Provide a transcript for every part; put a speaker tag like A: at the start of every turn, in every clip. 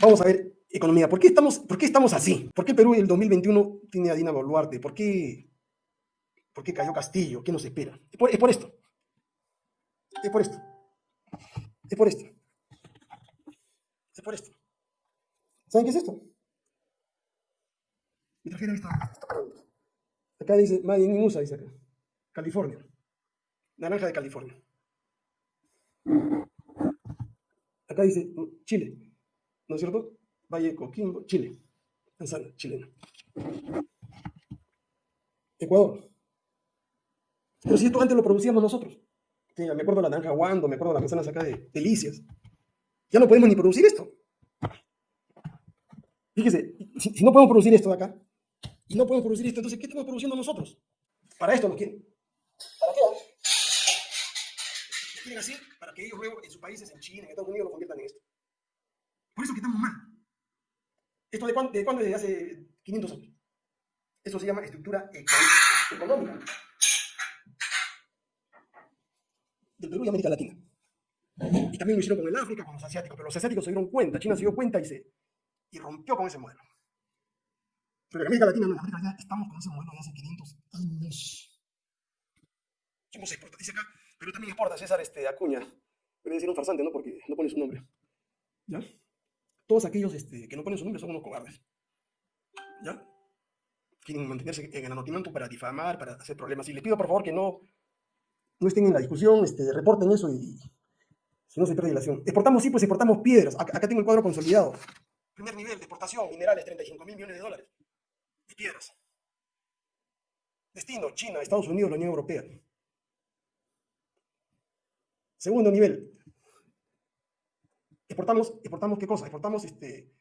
A: Vamos a ver, economía. ¿Por qué estamos, por qué estamos así? ¿Por qué Perú en el 2021 tiene a Dina Boluarte? ¿Por qué, por qué cayó Castillo? ¿Qué nos espera? Es por, es por esto. Es por esto. Es por esto. Es por esto. ¿Saben qué es esto? Mi tarjeta está. Acá dice, Made in USA, dice acá. California. Naranja de California. Acá dice Chile. ¿No es cierto? Valle Coquimbo, Chile. Manzana chilena. Ecuador. Pero si esto antes lo producíamos nosotros. Sí, me acuerdo la naranja guando, me acuerdo de las manzanas acá de delicias. Ya no podemos ni producir esto. Fíjese, si, si no podemos producir esto de acá, y no podemos producir esto, entonces, ¿qué estamos produciendo nosotros? Para esto nos quieren. ¿Para qué? Nos quieren así para que ellos luego en sus países, en China, en Estados Unidos, lo conviertan en esto. Por eso que estamos mal. ¿Esto de cuándo? De? Desde hace 500 años. Eso se llama estructura económica del Perú y América Latina. Y también lo hicieron con el África, con los asiáticos, pero los asiáticos se dieron cuenta, China se dio cuenta y, se, y rompió con ese modelo. Pero en América Latina, no, en América Latina estamos con ese modelo de hace 500 años. Somos exporta, dice acá, pero también exporta César este, Acuña. Debe decir un farsante, ¿no? Porque no pone su nombre. ¿Ya? Todos aquellos este, que no ponen su nombre son unos cobardes. ¿Ya? Quieren mantenerse en el anonimato para difamar, para hacer problemas. Y les pido, por favor, que no, no estén en la discusión, este, reporten eso y, si no se pierde relación. Exportamos, sí, pues exportamos piedras. Acá, tengo el cuadro consolidado. Primer nivel exportación, minerales, 35 mil millones de dólares piedras. Destino, China, Estados Unidos, la Unión Europea. Segundo nivel. Exportamos, exportamos qué cosa? Exportamos este,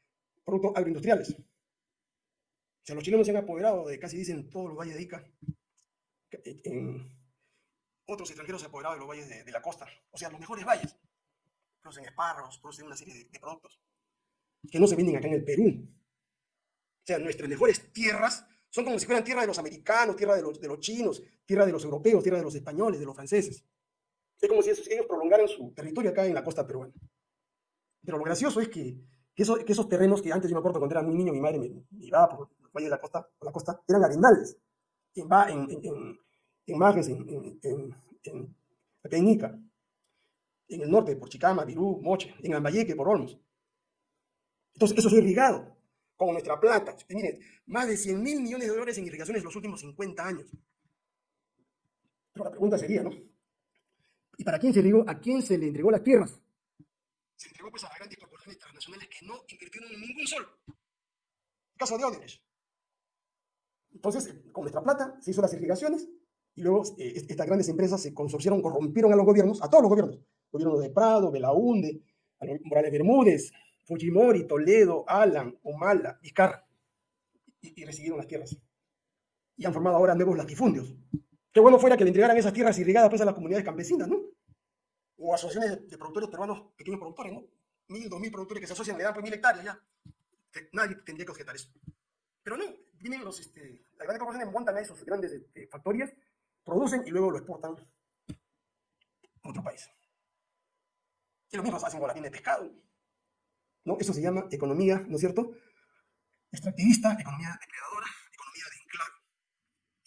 A: productos agroindustriales. O sea, los chilenos se han apoderado de casi dicen todos los valles de Ica. otros extranjeros se han apoderado de los valles de, la costa. O sea, los mejores valles. Producen espárragos, producen una serie de, de productos que no se venden acá en el Perú. O sea, nuestras mejores tierras son como si fueran tierra de los americanos, tierra de los, de los chinos, tierra de los europeos, tierra de los españoles, de los franceses. Es como si ellos prolongaran su territorio acá en la costa peruana. Pero lo gracioso es que, que, esos terrenos que antes yo me acuerdo cuando era muy niño, mi madre me, llevaba por el valle de la costa, por la costa eran arenales. En, en, en, en Majes, en, en, en, en el norte, por Chicama, Virú, Moche, en Ambayeque, por Olmos. Entonces, eso es irrigado con nuestra plata. Más de 100 mil millones de dólares en irrigaciones en los últimos 50 años. Pero la pregunta sería, ¿no? ¿Y para quién se irrigó? ¿A quién se le entregó las tierras? Se entregó pues a grandes corporaciones transnacionales que no invirtieron ningún sol. El caso de Odebrecht. Entonces, con nuestra plata se hizo las irrigaciones y luego eh, estas grandes empresas se consorciaron, corrompieron a los gobiernos, a todos los gobiernos. Gobierno de Prado, Belaunde, Morales Bermúdez, Fujimori, Toledo, Alan, Humala, Vizcarra, y, y, recibieron las tierras. Y han formado ahora nuevos latifundios. Qué bueno fuera que le entregaran esas tierras irrigadas pues, a las comunidades campesinas, ¿no? O asociaciones de, productores peruanos, pequeños productores, ¿no? Mil, dos mil productores que se asocian, le dan pues mil hectáreas ya. nadie tendría que objetar eso. Pero no, vienen los, este, las grandes corporaciones montan a esos grandes este, factorías, producen y luego lo exportan a otro país. Y lo mismo hacen con la viene de pescado. ¿no? Eso se llama economía, ¿no es cierto? Extractivista, economía depredadora, economía de enclave.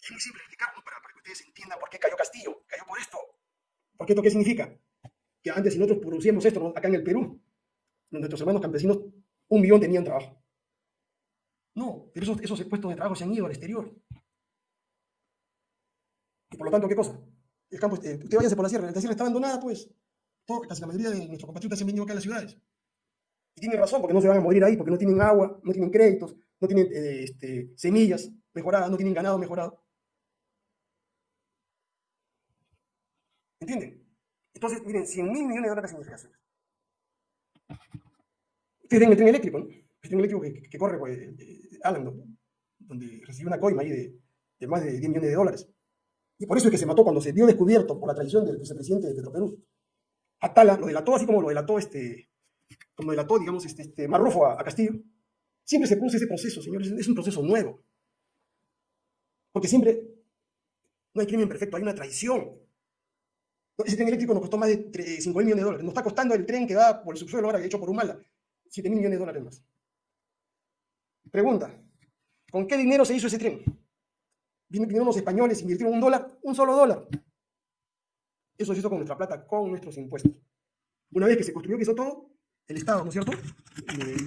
A: Es muy simple explicarlo para, para que ustedes entiendan por qué cayó Castillo. Cayó por esto. ¿Por qué esto qué significa? Que antes si nosotros producíamos esto acá en el Perú, nuestros hermanos campesinos, un millón tenían trabajo. No, pero esos, esos puestos de trabajo se han ido al exterior. Y por lo tanto, ¿qué cosa? El campo, eh, usted váyase por la sierra, la sierra está abandonada, pues. Todo, casi la mayoría de nuestros compatriotas se han venido acá a las ciudades. Y tienen razón, porque no se van a morir ahí, porque no tienen agua, no tienen créditos, no tienen eh, este, semillas mejoradas, no tienen ganado mejorado. ¿Entienden? Entonces, miren, 100 mil millones de dólares en irrigaciones. Ustedes ven el tren eléctrico, ¿no? El tren eléctrico que, corre por eh, eh, Alan, donde recibió una coima ahí de, más de 10 millones de dólares. Y por eso es que se mató cuando se dio descubierto por la traición del vicepresidente de Petroperú. Atala lo delató así como lo delató este, como delató, digamos, este, este Marrufo a, Castillo, siempre se produce ese proceso, señores, es un proceso nuevo. Porque siempre no hay crimen perfecto, hay una traición. Ese tren eléctrico nos costó más de 5 mil millones de dólares. Nos está costando el tren que va por el subsuelo ahora, hecho por Humala. 7 mil millones de dólares más. Pregunta, ¿con qué dinero se hizo ese tren? Vinieron los españoles, invirtieron un dólar, un solo dólar. Eso se hizo con nuestra plata, con nuestros impuestos. Una vez que se construyó, que hizo todo, el Estado, ¿no es cierto?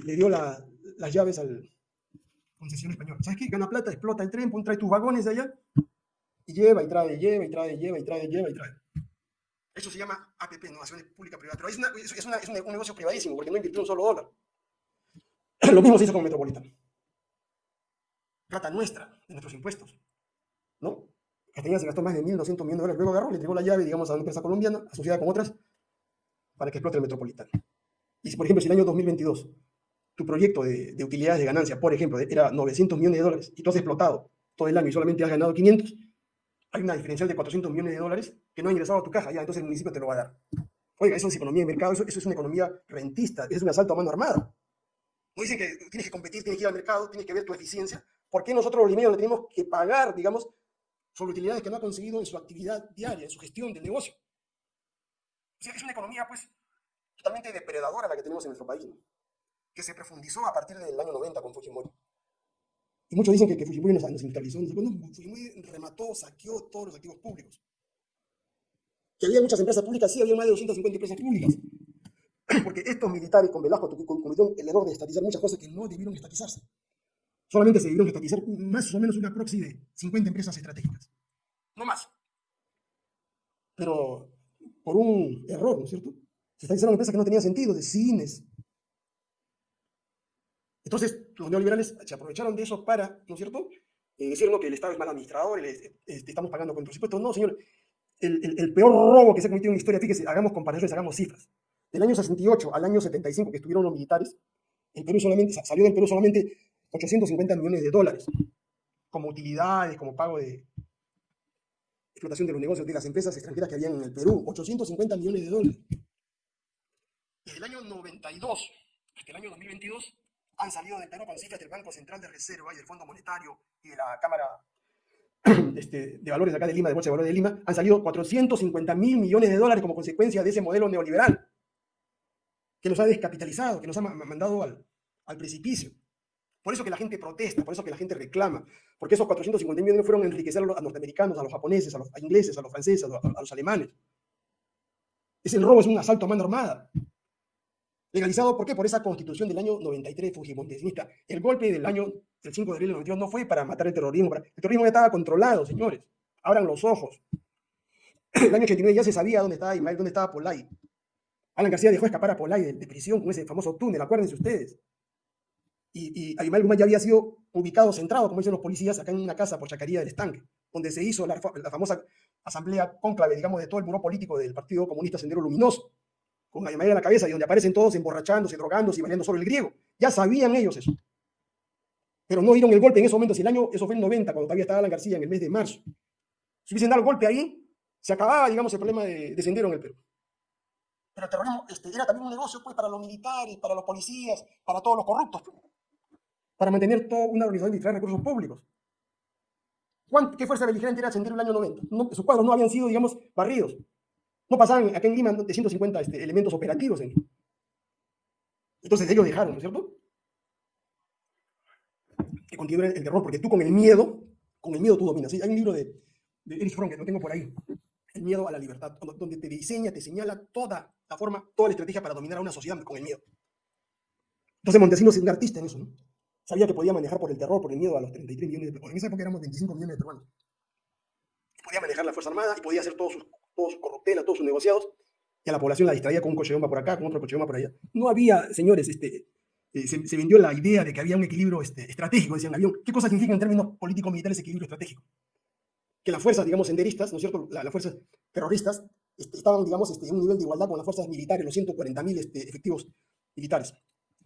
A: Le, dio las llaves al concesión español. ¿Sabes qué? Gana plata, explota el tren, trae tus vagones de allá y lleva y trae, lleva y trae, lleva y trae, lleva y trae. Eso se llama APP, Innovaciones Pública Privada. Pero es, un, negocio privadísimo porque no invirtió un solo dólar. Lo mismo se hizo con Metropolitano. Plata nuestra, de nuestros impuestos. ¿No? Castellana se gastó más de 1.200 millones de dólares. Luego agarró, le entregó la llave, digamos, a una empresa colombiana, asociada con otras, para que explote el Metropolitano. Y si, por ejemplo, si el año 2022 tu proyecto de, de utilidades de ganancia, por ejemplo, era 900 millones de dólares y tú has explotado todo el año y solamente has ganado 500, hay una diferencial de 400 millones de dólares que no ha ingresado a tu caja, ya, entonces el municipio te lo va a dar. Oiga, eso es economía de mercado, eso, es una economía rentista, es un asalto a mano armada. No dicen que tienes que competir, tienes que ir al mercado, tienes que ver tu eficiencia. ¿Por qué nosotros los limeños le tenemos que pagar, digamos, sobre utilidades que no ha conseguido en su actividad diaria, en su gestión del negocio? O sea, es una economía, pues, totalmente depredadora la que tenemos en nuestro país, que se profundizó a partir del año 90 con Fujimori. Muchos dicen que, Fujimori nos, nos. Bueno, Fujimori remató, saqueó todos los activos públicos. Que había muchas empresas públicas, sí, había más de 250 empresas públicas. Porque estos militares con Velasco cometieron el error de estatizar muchas cosas que no debieron estatizarse. Solamente se debieron estatizar más o menos una proxy de 50 empresas estratégicas. No más. Pero por un error, ¿no es cierto? Se estatizaron empresas que no tenían sentido, de cines, entonces, los neoliberales se aprovecharon de eso para, ¿no es cierto?, eh, decir que el Estado es mal administrador, este, estamos pagando con presupuesto. No, señor, el, peor robo que se ha cometido en la historia, fíjese, hagamos comparaciones, hagamos cifras. Del año 68 al año 75 que estuvieron los militares, el Perú solamente, salió del Perú solamente 850 millones de dólares, como utilidades, como pago de explotación de los negocios de las empresas extranjeras que habían en el Perú, 850 millones de dólares. Desde el año 92 hasta el año 2022, han salido del Perú con cifras del Banco Central de Reserva y del Fondo Monetario y de la Cámara este, de Valores acá de Lima, de Bolsa de Valores de Lima, han salido 450 mil millones de dólares como consecuencia de ese modelo neoliberal que nos ha descapitalizado, que nos ha mandado al, precipicio. Por eso que la gente protesta, por eso que la gente reclama, porque esos 450 millones fueron a enriquecer a los norteamericanos, a los japoneses, a los ingleses, a los franceses, a los, a los alemanes. Ese robo es un asalto a mano armada. Legalizado, ¿por qué? Por esa constitución del año 93 fujimontesinista. El golpe del año del 5 de abril del 92 no fue para matar el terrorismo. El terrorismo ya estaba controlado, señores. Abran los ojos. El año 89 ya se sabía dónde estaba Ismael, dónde estaba Polay. Alan García dejó escapar a Polay de, prisión con ese famoso túnel, acuérdense ustedes. Y, y Guzmán ya había sido ubicado, centrado, como dicen los policías, acá en una casa por Chacaría del Estanque, donde se hizo la, la famosa asamblea cónclave, digamos, de todo el buró político del Partido Comunista Sendero Luminoso con Ayamaya en la cabeza y donde aparecen todos emborrachándose, drogándose y bailando sobre el griego. Ya sabían ellos eso. Pero no dieron el golpe en ese momento. Si el año, eso fue en 90, cuando todavía estaba Alan García, en el mes de marzo. Si hubiesen dado el golpe ahí, se acababa, digamos, el problema de, de en el Perú. Pero el terrorismo este, era también un negocio pues, para los militares, para los policías, para todos los corruptos. Pues. para mantener toda una organización de recursos públicos. ¿Qué fuerza beligerante era Sendero en el año 90? No, sus cuadros no habían sido, digamos, barridos. No pasaban acá en Lima de 150 este, elementos operativos. En... Entonces ellos dejaron, ¿no es cierto? Que continúe el terror, porque tú con el miedo, con el miedo tú dominas. Hay un libro de, de Erich Fromm que lo tengo por ahí, El miedo a la libertad, donde te diseña, te señala toda la forma, toda la estrategia para dominar a una sociedad con el miedo. Entonces Montesinos es un artista en eso, ¿no? Sabía que podía manejar por el terror, por el miedo a los 33 millones de peruanos. En esa época éramos 25 millones de peruanos. Podía manejar la Fuerza Armada y podía hacer todos sus todos sus corruptelas, todos sus negociados, y a la población la distraía con un coche de bomba por acá, con otro coche de bomba por allá. No había, señores, este, eh, se, vendió la idea de que había un equilibrio este, estratégico, decían, avión. ¿Qué cosa significa en términos políticos-militares equilibrio estratégico? Que las fuerzas, digamos, senderistas, ¿no es cierto?, las fuerzas terroristas, este, estaban, digamos, este, en un nivel de igualdad con las fuerzas militares, los 140.000 este, efectivos militares.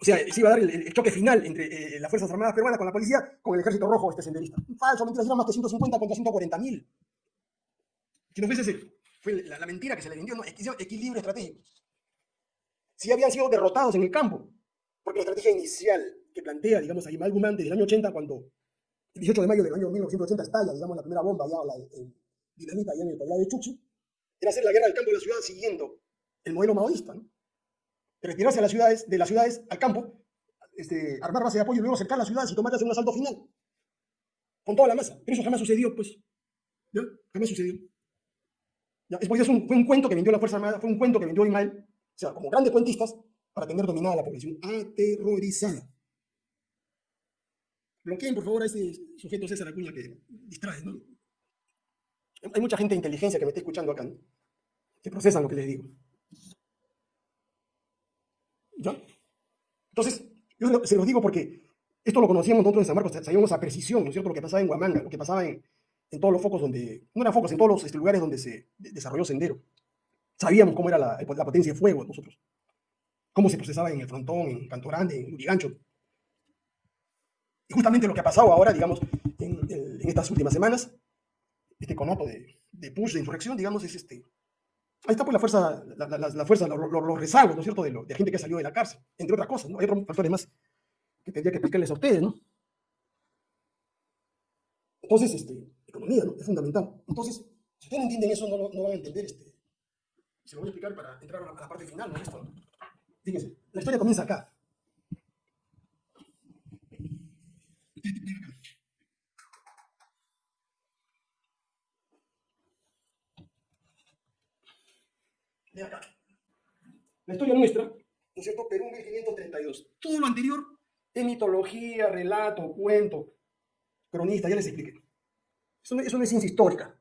A: O sea, se iba a dar el, choque final entre eh, las Fuerzas Armadas peruanas con la policía, con el ejército rojo este senderista. Falso, mentira, eran más que 150 contra 140.000. Si no fuese ese fue la, mentira que se le vendió, no, equilibrio estratégico. Si habían sido derrotados en el campo, porque la estrategia inicial que plantea, digamos, a Imal Guzmán desde el año 80, cuando el 18 de mayo del año 1980 estalla, digamos, la primera bomba, ya la dinamita allá en el poblado de Chuchi, era hacer la guerra del campo de la ciudad siguiendo el modelo maoísta. ¿no? retirarse a las ciudades, de las ciudades al campo, este, armar base de apoyo y luego cercar las ciudades y tomarlas en un asalto final. Con toda la masa. Pero eso jamás sucedió, pues. ¿Ya? Jamás sucedió. ¿Ya? Es es un, fue un cuento que vendió la Fuerza Armada, fue un cuento que vendió Ismael, o sea, como grandes cuentistas, para tener dominada la población aterrorizada. Bloqueen, por favor, a ese sujeto César Acuña que distrae, ¿no? Hay mucha gente de inteligencia que me está escuchando acá, ¿no? que procesan lo que les digo. ¿Ya? Entonces, yo se los digo porque esto lo conocíamos nosotros en San Marcos, sabíamos a precisión, ¿no es cierto?, lo que pasaba en Huamanga, lo que pasaba en, en todos los focos donde, no eran focos, en todos los este, lugares donde se desarrolló Sendero. Sabíamos cómo era la, potencia de fuego nosotros, cómo se procesaba en el Frontón, en Canto Grande, en Urigancho. Y justamente lo que ha pasado ahora, digamos, en, en estas últimas semanas, este conoto de, de push, de insurrección, digamos, es este, Ahí está pues la fuerza, la, la, la fuerza, los, los rezagos, ¿no es cierto?, de, lo, gente que salió de la cárcel, entre otras cosas. Hay otros factores más que tendría que explicarles a ustedes, ¿no? Entonces, este, economía, ¿no? Es fundamental. Entonces, si ustedes no entienden eso, no, van a entender, este, se lo voy a explicar para entrar a la, parte final, ¿no? Esto, Fíjense, la historia comienza acá. acá. La historia nuestra, ¿no es cierto? Perú 1532. Todo lo anterior es mitología, relato, cuento, cronista, ya les expliqué. Eso no es ciencia histórica.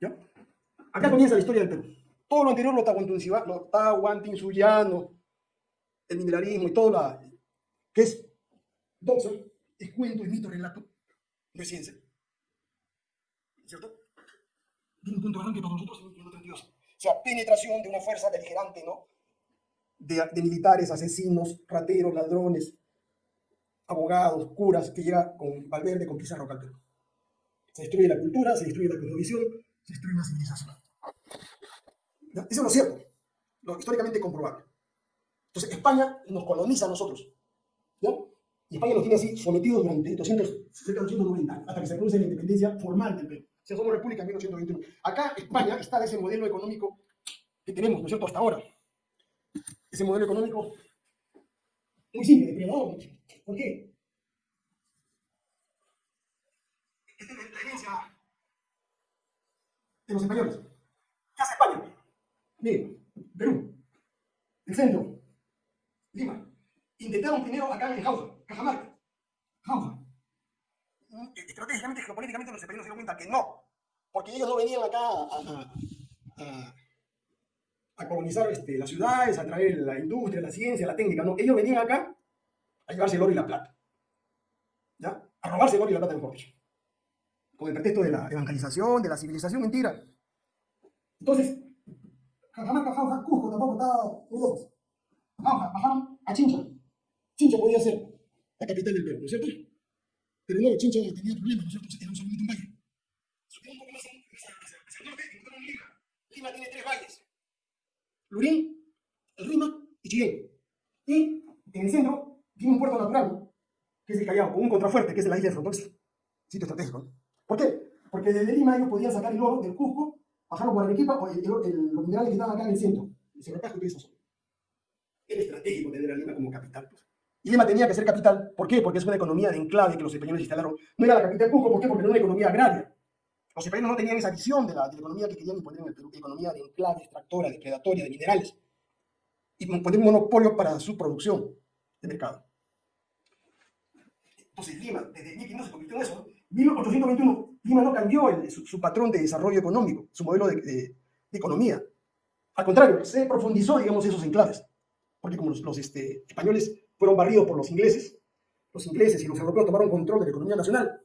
A: ¿Ya? Acá comienza la historia del Perú. Todo lo anterior, lo tahuantinsuyano, el mineralismo y todo lo que es doxa, es cuento, es mito, relato, no es ciencia. ¿cierto? Tiene un punto de arranque para nosotros en 1932. O sea, penetración de una fuerza beligerante, ¿no? De, de, militares, asesinos, rateros, ladrones, abogados, curas, que llega con Valverde, con Pizarro Calderón. Se destruye la cultura, se destruye la cosmovisión, se destruye la civilización. ¿Ya? Eso es lo cierto, lo históricamente comprobable. Entonces, España nos coloniza a nosotros. ¿ya? Y España nos tiene así sometidos durante 200, cerca de 290 hasta que se produce la independencia formal del Perú. O sea, somos república en 1821. Acá España está de ese modelo económico que tenemos, ¿no es cierto?, hasta ahora. Ese modelo económico muy simple, depredador. ¿Por qué? La herencia de los españoles. ¿Qué hace España? Miren, Perú, el centro, Lima. Intentaron primero acá en Jauja, Cajamarca. Jauja estratégicamente, geopolíticamente, los españoles se dieron cuenta que no, porque ellos no venían acá a, a, a colonizar este, las ciudades, a traer la industria, la ciencia, la técnica, no, ellos venían acá a llevarse el oro y la plata, ¿ya? A robarse el oro y la plata, mejor dicho, con el pretexto de la evangelización, de la civilización, mentira. Entonces, Cajamarca, Jauja, Cusco tampoco estaba lejos. Jauja, bajaron a Chincha. Chincha podía ser la capital del Perú, ¿no es cierto? Pero no, Chincha tenía problemas, ¿no es cierto? Era solamente un valle. Un poco más Lima. Lima tiene tres valles. Lurín, el Rima y Chillén. Y en el centro tiene un puerto natural, que es el Callao, con un contrafuerte, que es la isla de Frontex. Sitio estratégico. ¿Por qué? Porque desde Lima ellos podían sacar el oro del Cusco, bajarlo por Arequipa, o el, el, el, los minerales que estaban acá en el centro. El Cerro Casco y esa zona. Era estratégico tener a Lima como capital. Pues. Y Lima tenía que ser capital. ¿Por qué? Porque es una economía de enclave que los españoles instalaron. No era la capital Cusco, ¿por qué? Porque era una economía agraria. Los españoles no tenían esa visión de la, de la economía que querían imponer en el Perú, economía de enclave, extractora, depredatoria, de minerales. Y poner un monopolio para su producción de mercado. Entonces Lima, desde 1500 se convirtió en eso. 1821, Lima no cambió el, su, su, patrón de desarrollo económico, su modelo de, de, de, economía. Al contrario, se profundizó, digamos, esos enclaves. Porque como los, los este, españoles fueron barridos por los ingleses. Los ingleses y los europeos tomaron control de la economía nacional.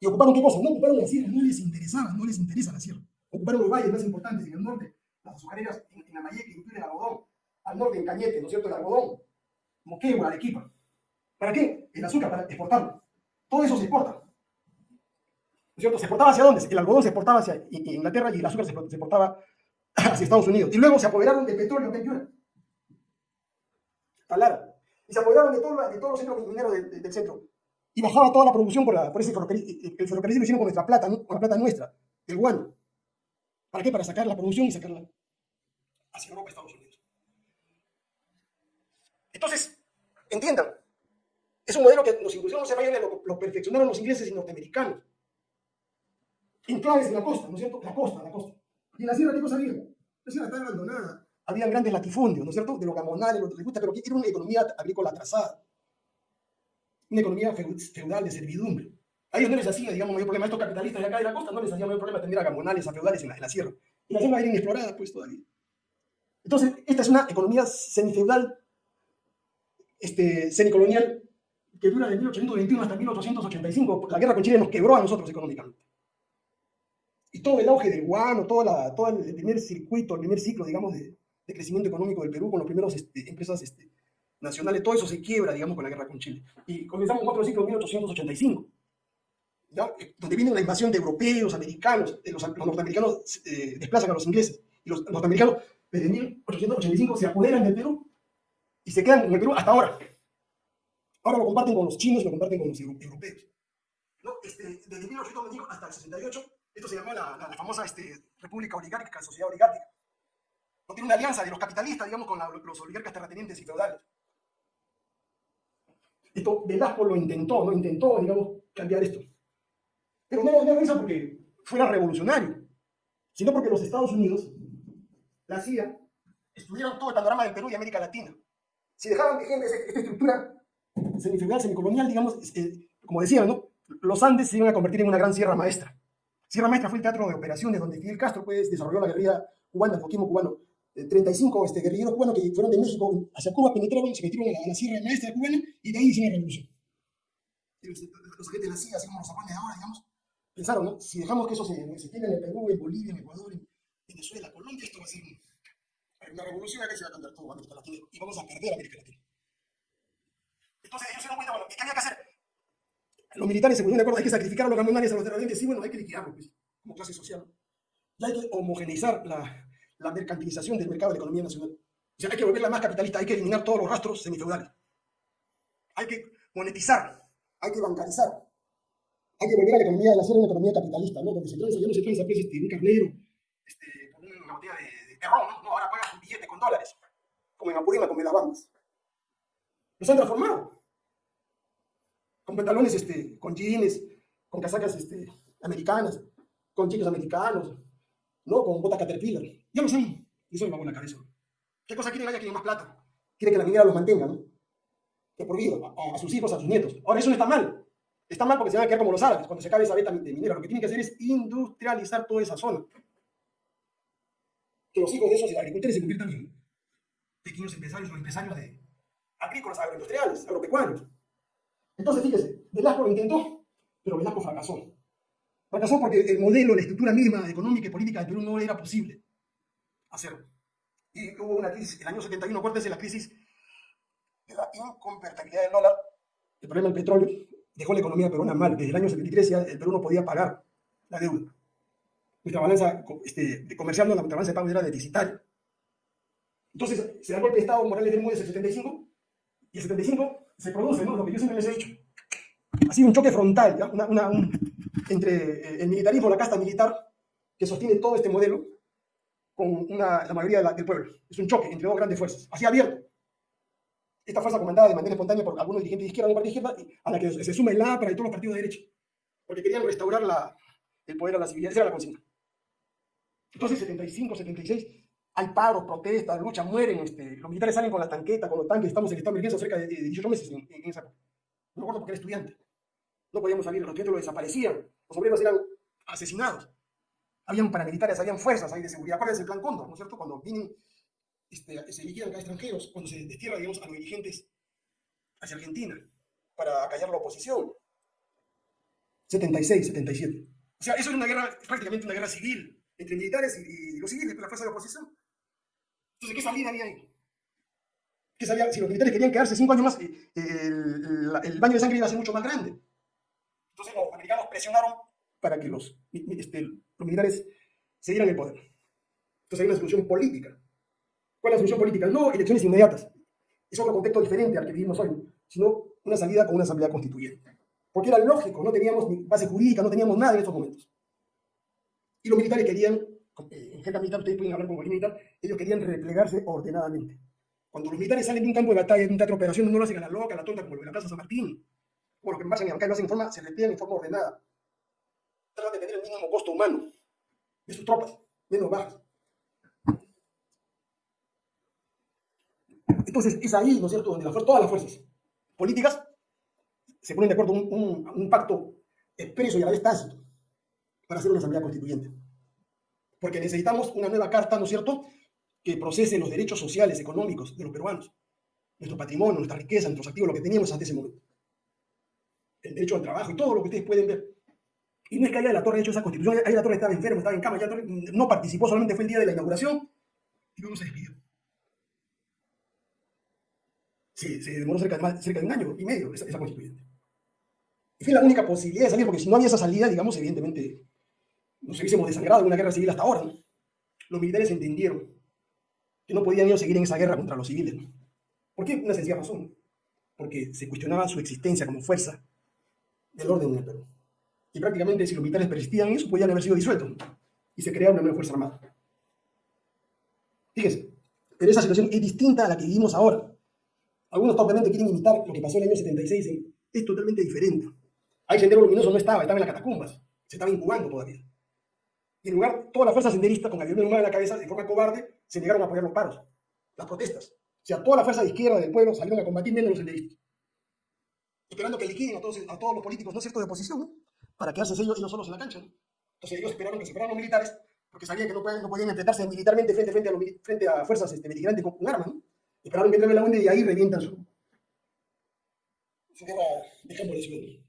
A: ¿Y ocuparon qué cosa? No ocuparon la sierra, no les interesaba, no les interesa la sierra. Ocuparon los valles más importantes en el norte, las azucareras en, en Amayeque, incluye el algodón. Al norte en Cañete, ¿no es cierto? El algodón. Moquegua, Arequipa. ¿Para qué? El azúcar, para exportarlo. Todo eso se exporta. ¿No es cierto? ¿Se exportaba hacia dónde? El algodón se exportaba hacia Inglaterra y el azúcar se exportaba hacia Estados Unidos. Y luego se apoderaron del petróleo que hay Talara y se apoderaron de, todo, de todos los centros mineros del, del, del, centro. Y bajaba toda la producción por, ese ferrocarril. El ferrocarril lo hicieron con nuestra plata, con la plata nuestra, el guano. ¿Para qué? Para sacar la producción y sacarla hacia Europa, Estados Unidos. Entonces, entiendan, es un modelo que los inclusión no se vayan, lo, lo perfeccionaron los ingleses y norteamericanos. Enclaves de la costa, ¿no es cierto? La costa, la costa. ¿Y en la sierra qué cosa había? La sierra estaba abandonada. Habían grandes latifundios, ¿no es cierto? De lo que les gusta, pero era una economía agrícola atrasada. Una economía feudal de servidumbre. A ellos no les hacía, digamos, mayor problema. Estos capitalistas de acá de la costa no les hacía mayor problema tener a gamonales, a feudales en la, en la sierra. Y la sierra era inexplorada, pues, todavía. Entonces, esta es una economía semifeudal, este, semicolonial, que dura de 1821 hasta 1885. La guerra con Chile nos quebró a nosotros económicamente. Y todo el auge del guano, toda la, todo el primer circuito, el primer ciclo, digamos, de, de crecimiento económico del Perú con los primeros este, empresas este, nacionales, todo eso se quiebra, digamos, con la guerra con Chile. Y comenzamos otro ciclo en 1885. Eh, donde viene la invasión de europeos, americanos, eh, los, los, norteamericanos eh, desplazan a los ingleses, y los norteamericanos desde 1885 se apoderan del Perú y se quedan en el Perú hasta ahora. Ahora lo comparten con los chinos y lo comparten con los europeos. ¿No? Este, desde 1895 hasta el 68, esto se llamó la, la, la famosa este, República Oligárquica, Sociedad Oligárquica. No tiene una alianza de los capitalistas, digamos, con la, los oligarcas terratenientes y feudales. Esto Velasco lo intentó, ¿no? Intentó, digamos, cambiar esto. Pero no, no lo hizo porque fuera revolucionario, sino porque los Estados Unidos, la CIA, estudiaron todo el panorama del Perú y América Latina. Si dejaban vigente esta estructura semifeudal, semicolonial, digamos, eh, como decía, ¿no? los Andes se iban a convertir en una gran sierra maestra. Sierra Maestra fue el teatro de operaciones donde Fidel Castro pues, desarrolló la guerrilla cubana, el foquismo cubano. 35 este, guerrilleros cubanos que fueron de México hacia Cuba, penetraron, se metieron a la, Sierra Maestra cubana y de ahí hicieron la revolución. Los, los de la CIA, así como los japoneses ahora, digamos, pensaron, ¿no? Si dejamos que eso se, se tiene en el Perú, en Bolivia, en Ecuador, en Venezuela, Colombia, esto va a ser una revolución acá se va a cantar todo América Latina y vamos a perder América Latina. Entonces ellos se dan cuenta, bueno, ¿qué había que hacer? Los militares se pusieron de acuerdo, hay que sacrificar a los gamonales, a los terratenientes, sí, bueno, hay que liquidarlos, pues, como clase social. Y hay que homogeneizar la, la mercantilización del mercado de la economía nacional. O sea, hay que volverla más capitalista, hay que eliminar todos los rastros semifeudales. Hay que monetizar, hay que bancarizar, hay que volver a la economía de la una economía capitalista, ¿no? Donde se transa, ya no se transa pues, este, un carnero, este, con una botella de, de no ahora pagas un billete con dólares, como en Apurímac, como en las. Los han transformado. Con pantalones, este, con jeans, con casacas este, americanas, con chicos americanos, ¿no? Con bota caterpillar. Ya lo saben. Y eso me va en la cabeza. ¿Qué cosa quieren? Haya quieren más plata. Quiere que la minera los mantenga, ¿no? Que por vida, a, a, sus hijos, a sus nietos. Ahora, eso no está mal. Está mal porque se van a quedar como los árabes. Cuando se acabe esa beta de minera, lo que tienen que hacer es industrializar toda esa zona. Que los hijos de esos agricultores se conviertan en pequeños empresarios o empresarios de agrícolas, agroindustriales, agropecuarios. Entonces, fíjese, Velasco lo intentó, pero Velasco fracasó. Fracasó porque el modelo, la estructura misma económica y política de Perú no era posible hacerlo. Y hubo una crisis, el año 71, acuérdense la crisis de la inconvertibilidad del dólar, el problema del petróleo, dejó la economía peruana mal. Desde el año 73 ya el Perú no podía pagar la deuda. Nuestra balanza este, de comercial, no, la balanza de pago era deficitaria. Entonces se da golpe de Estado Morales del Mundo en el 75, y el 75 se produce, ¿no? Lo que yo siempre les he dicho. Ha sido un choque frontal, un, entre el militarismo, la casta militar, que sostiene todo este modelo, con la mayoría de del pueblo. Es un choque entre dos grandes fuerzas, así abierto. Esta fuerza comandada de manera espontánea por algunos dirigentes de izquierda y de izquierda, a la que se suma el APRA y todos los partidos de derecha, porque querían restaurar el poder a la civilidad, esa era la consigna. Entonces, 75, 76, hay paros, protestas, luchas, mueren, este, los militares salen con la tanqueta, con los tanques, estamos en estado de emergencia cerca de, de 18 meses en, en, esa época. No recuerdo porque era estudiante. No podíamos salir, los estudiantes lo desaparecían, los obreros eran asesinados. Habían paramilitares, habían fuerzas ahí de seguridad. ¿Cuál es el plan Cóndor, no es cierto? Cuando vienen, este, se liquidan acá extranjeros, cuando se destierra, digamos, a los dirigentes hacia Argentina para acallar la oposición. 76, 77. O sea, eso es una guerra, prácticamente una guerra civil entre militares y, y los civiles, la fuerza de oposición. Entonces, ¿qué salida había ahí? ¿Qué salía? Si los militares querían quedarse cinco años más, eh, el, el, baño de sangre iba a ser mucho más grande. Entonces los americanos presionaron para que los, este, los militares se dieran el poder. Entonces hay una solución política. ¿Cuál es la solución política? No elecciones inmediatas. Es otro contexto diferente al que vivimos hoy, sino una salida con una asamblea constituyente. Porque era lógico, no teníamos base jurídica, no teníamos nada en estos momentos. Y los militares querían en jerga militar, ustedes pueden hablar con cualquier militar, ellos querían replegarse ordenadamente. Cuando los militares salen de un campo de batalla, de un teatro de operaciones, no lo hacen a la loca, a la tonta, como en la Plaza San Martín. O lo que pasa en acá lo hacen en forma, se repliegan en forma ordenada. Tratan de tener el mínimo costo humano de sus tropas, menos bajas. Entonces, es ahí, ¿no es cierto?, donde todas las fuerzas políticas se ponen de acuerdo en un, un, pacto expreso y a la vez tácito para hacer una asamblea constituyente. Porque necesitamos una nueva carta, ¿no es cierto?, que procese los derechos sociales, económicos de los peruanos, nuestro patrimonio, nuestra riqueza, nuestros activos, lo que teníamos hasta ese momento. El derecho al trabajo y todo lo que ustedes pueden ver. Y no es que haya de la Torre hecho esa constitución, ahí la Torre estaba enfermo, estaba en cama, ya no participó, solamente fue el día de la inauguración y luego se despidió. Sí, se demoró cerca de, cerca de un año y medio esa, esa constituyente. Y fue la única posibilidad de salir, porque si no había esa salida, digamos, evidentemente nos hubiésemos desangrado en una guerra civil hasta ahora. Los militares entendieron que no podían seguir en esa guerra contra los civiles. ¿Por qué? Una sencilla razón. Porque se cuestionaba su existencia como fuerza del orden en Perú. Y prácticamente si los militares persistían en eso, podían haber sido disueltos. Y se crea una nueva Fuerza Armada. Fíjense, pero esa situación es distinta a la que vivimos ahora. Algunos obviamente quieren imitar lo que pasó en el año 76. Es totalmente diferente. Ahí Sendero Luminoso no estaba, estaba en las catacumbas. Se estaba incubando todavía. Y en lugar, todas las fuerzas senderistas, con Humana en la cabeza, de forma cobarde, se negaron a apoyar los paros, las protestas. O sea, toda la fuerza de izquierda del pueblo salieron a combatir menos los senderistas. Esperando que liquiden a todos, a todos los políticos, ¿no es cierto?, de oposición, ¿no? Para quedarse ellos, ellos solos en la cancha. Entonces ellos esperaron que se los militares, porque sabían que no, podían, enfrentarse militarmente frente, frente, a, los, frente a fuerzas este, beligerantes con, con armas, ¿no? Esperaron que entre la UNE y ahí revientan su, su guerra de campo de.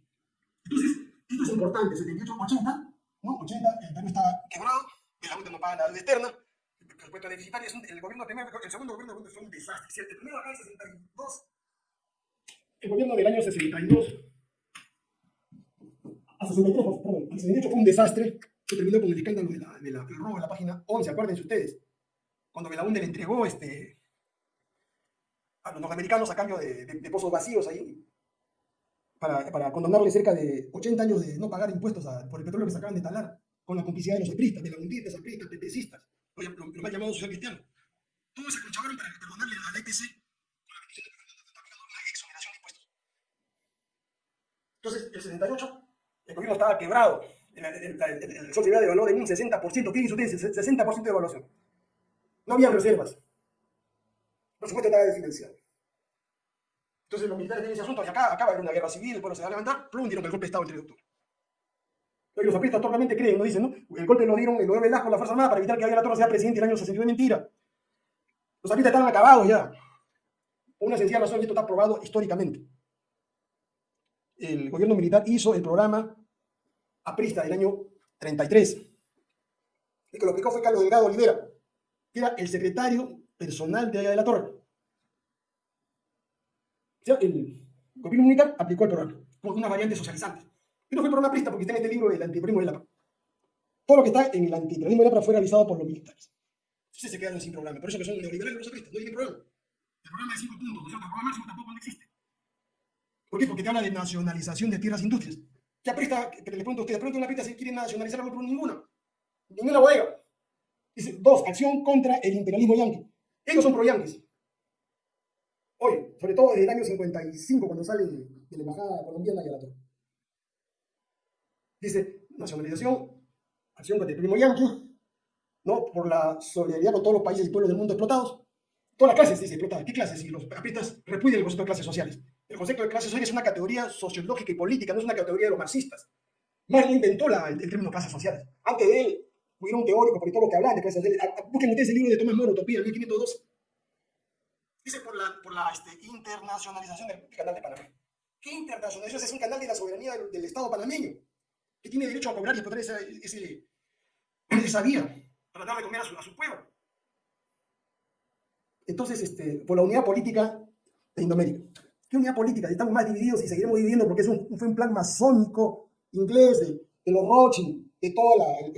A: Entonces, esto es importante, 78, 80, ¿no? 80, el Perú estaba quebrado, la UNE no paga la deuda externa, el cuento deficitario, el, gobierno primero, el segundo gobierno fue un desastre. El primero acá en 62, el gobierno del año 62, a 63, perdón, al 68 fue un desastre, que terminó con el escándalo de la, de la, del robo de la página 11, acuérdense ustedes, cuando Belaunde le entregó este, a los norteamericanos a cambio de, de pozos vacíos ahí, para, para, condonarle cerca de 80 años de no pagar impuestos a, por el petróleo que se acaban de talar, con la complicidad de los epristas, de la de apristas, pepecistas, los, los mal llamados social cristianos. Todos se conchavaron para perdonarle a la EPC con la petición de una exoneración de impuestos. Entonces, el 78, el gobierno estaba quebrado, el, el, el, el sol se había devaluado en un 60%, ¿qué hizo ustedes? 60% de evaluación. No había reservas. Por supuesto, estaba desfinanciado. Entonces los militares tienen ese asunto y acá acaba de haber una guerra civil, pueblo se va a levantar, plum, dieron el golpe de Estado el 3 de octubre. Los apristas torpemente creen, no dicen, ¿no? El golpe lo dieron, el gobierno Velasco, la Fuerza Armada, para evitar que Javier La Torre sea presidente en el año 62, mentira. Los apristas estaban acabados ya. Por una sencilla razón, y esto está probado históricamente. El gobierno militar hizo el programa aprista del año 33. El que lo explicó fue Carlos Delgado Olivera, que era el secretario personal de Allá de la Torre. O sea, el gobierno militar aplicó el programa con una variante socializante. No fue programa aprista porque está en este libro del antiperonismo de la. Todo lo que está en el antiperonismo de la fue realizado por los militares. Entonces se quedaron sin programa. Por eso que son neoliberales los apristas, no tienen programa. El programa de cinco puntos, ¿no es cierto? El programa máximo tampoco no existe. ¿Por qué? Porque te habla de nacionalización de tierras e industrias. ¿Qué aprista? Le pregunto a usted, pronto una aprista se quiere nacionalizar algo, pero ninguna. Ninguna bodega. Dice, dos, acción contra el imperialismo yanqui. Ellos son pro-yanquis. Sobre todo desde el año 55, cuando sale de, la embajada colombiana y a la torre. Dice, nacionalización, acción contra el primo yanqui, ¿no? por la solidaridad con todos los países y pueblos del mundo explotados. Todas las clases, dice, explotadas. ¿Qué clases? Si los apristas repudian el concepto de clases sociales. El concepto de clases sociales es una categoría sociológica y política, no es una categoría de los marxistas. Marx inventó la, el, el, término clases sociales. Antes de él, hubo un teórico, politólogo que hablaba de clases sociales. Busquen ustedes el libro de Tomás Moro, Utopía, 1512. Dice por la, por la este, internacionalización del canal de Panamá. ¿Qué internacionalización? Es un canal de la soberanía del, Estado panameño, que tiene derecho a cobrar y explotar esa, ese, vía para darle comer a su, pueblo. Entonces, este, por la unidad política de Indoamérica. ¿Qué unidad política? Estamos más divididos y seguiremos dividiendo porque es un, fue un plan masónico inglés de, los Rothschild, de todo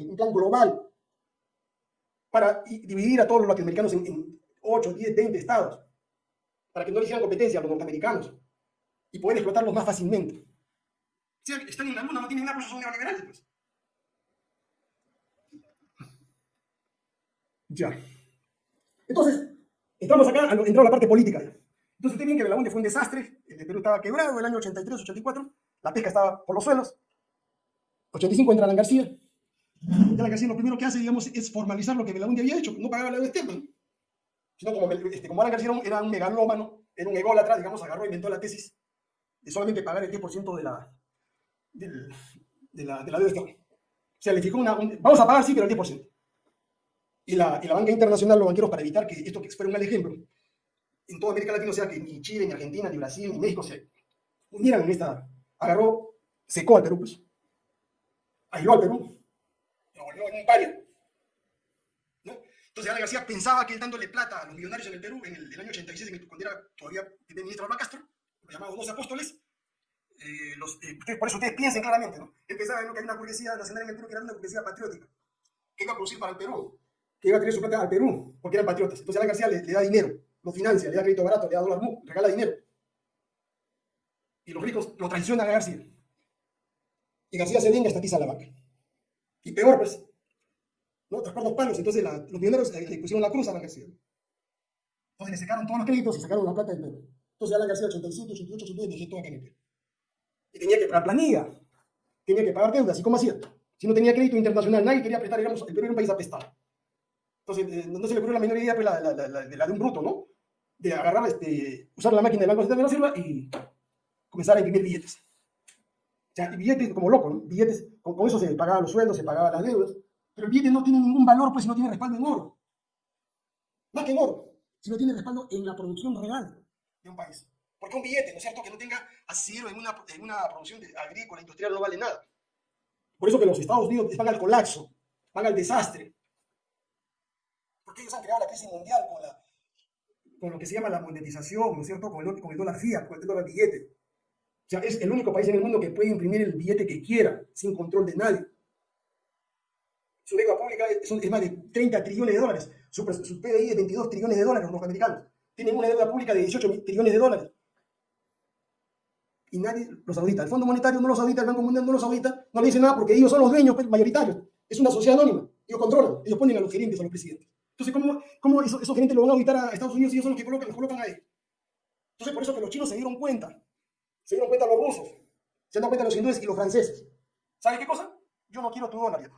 A: un plan global, para dividir a todos los latinoamericanos en, en 8, 10, 20 estados para que no le hicieran competencia a los norteamericanos y poder explotarlos más fácilmente. O sea, están en la luna, no tienen nada, por eso son neoliberales. Pues. Ya. Entonces, entramos acá, entró la parte política. Entonces, usted bien que Belaunde fue un desastre, el Perú estaba quebrado el año 83, 84, la pesca estaba por los suelos. 85 entra Alan García. Alan García lo primero que hace, digamos, es formalizar lo que Belaunde había hecho, no pagaba la externa. Sino como, este, como Alan García era un megalómano, era un ególatra, digamos, agarró e inventó la tesis de solamente pagar el 10% de la, de, la, de la deuda. O sea, le fijó una, vamos a pagar sí, pero el 10%. Y la, y la banca internacional, los banqueros, para evitar que esto que fuera un mal ejemplo, en toda América Latina, o sea, que ni Chile, ni Argentina, ni Brasil, ni México se unieran en esta, agarró, secó al Perú, pues. Aisló al Perú. Lo volvió en un pario. Entonces, Ana García pensaba que él dándole plata a los millonarios en el Perú, en el, año 86, en el, cuando era todavía ministro Alba Castro, lo dos apóstoles, eh, eh, por eso ustedes piensen claramente, ¿no? Él pensaba que hay una burguesía nacional en el Perú que era una burguesía patriótica, que iba a producir para el Perú, que iba a tener su plata al Perú, porque eran patriotas. Entonces, Ana García le, da dinero, lo financia, le da crédito barato, le da dólar regala dinero. Y los ricos lo traicionan a García. Y García se venga estatiza la vaca. Y peor, pues, ¿no? Traspar los palos. Entonces los millonarios le pusieron la cruz a la García. Entonces le sacaron todos los créditos y sacaron la plata del Perú. Entonces Alan García 87, 88, 89 dejó el Perú. Y tenía que pagar planilla, tenía que pagar deudas. ¿Y cómo hacía? Si no tenía crédito internacional, nadie quería prestar, el Perú era un país apestado. Entonces, eh, no se le ocurrió la menor idea pues, la, de un bruto, ¿no? De agarrar, este, usar la máquina del Banco Central de la Sirva y comenzar a imprimir billetes. O sea, billetes como loco, ¿no? Billetes, con, eso se pagaban los sueldos, se pagaban las deudas, pero el billete no tiene ningún valor, pues, si no tiene respaldo en oro. Más que en oro, si no tiene respaldo en la producción real de un país. Porque un billete, ¿no es cierto?, que no tenga asidero en una, en una producción agrícola, industrial, no vale nada. Por eso que los Estados Unidos van al colapso, van al desastre, porque ellos han creado la crisis mundial con, la, con lo que se llama la monetización, ¿no es cierto? Con el, con el dólar fiat, con el dólar billete. O sea, es el único país en el mundo que puede imprimir el billete que quiera, sin control de nadie. Su deuda pública es, es, más de 30 trillones de dólares. Su, su PDI es 22 trillones de dólares, los norteamericanos. Tienen una deuda pública de 18 trillones de dólares. Y nadie los audita. El Fondo Monetario no los audita, el Banco Mundial no los audita, no le dice nada porque ellos son los dueños pues, mayoritarios. Es una sociedad anónima. Ellos controlan. Ellos ponen a los gerentes, a los presidentes. Entonces, ¿cómo, cómo esos, gerentes lo van a auditar a Estados Unidos y ellos son los que colocan, los colocan ahí? Entonces, por eso que los chinos se dieron cuenta. Se dieron cuenta los rusos. Se dieron cuenta los hindúes y los franceses. ¿Sabes qué cosa? Yo no quiero tu dólar.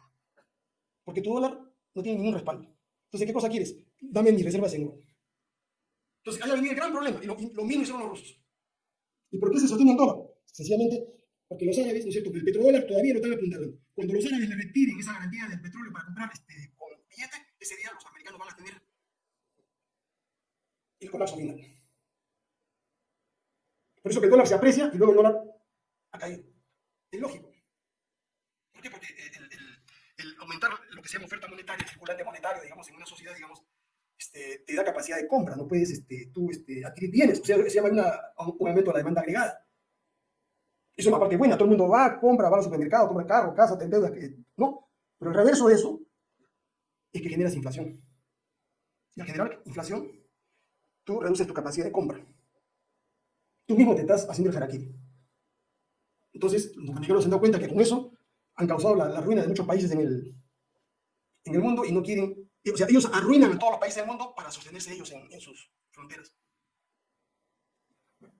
A: Porque tu dólar no tiene ningún respaldo. Entonces, ¿qué cosa quieres? Dame mis reservas en oro. Entonces, ahí el gran problema. Y lo, lo mismo hicieron los rusos. ¿Y por qué se sostiene el dólar? Sencillamente porque los árabes, ¿no es cierto? El petrodólar todavía lo están apuntando. Cuando los árabes le retiren esa garantía del petróleo para comprar este, con billete, ese día los americanos van a tener el colapso final. Por eso que el dólar se aprecia y luego el dólar ha caído. Es lógico. ¿Por qué? Porque el, el, aumentar lo que se llama oferta monetaria, el circulante monetario, digamos, en una sociedad, digamos, este, te da capacidad de compra, no puedes este, tú este, adquirir bienes, o sea, se llama una, un aumento de la demanda agregada. Eso es una parte buena, todo el mundo va, compra, va al supermercado, compra carro, casa, te endeudas, no. Pero el reverso de eso es que generas inflación. Y al generar inflación, tú reduces tu capacidad de compra. Tú mismo te estás haciendo el harakiri. Entonces, los americanos se han dado cuenta que con eso han causado la, ruina de muchos países en el, en el mundo y no quieren, o sea, ellos arruinan a todos los países del mundo para sostenerse ellos en, en sus fronteras.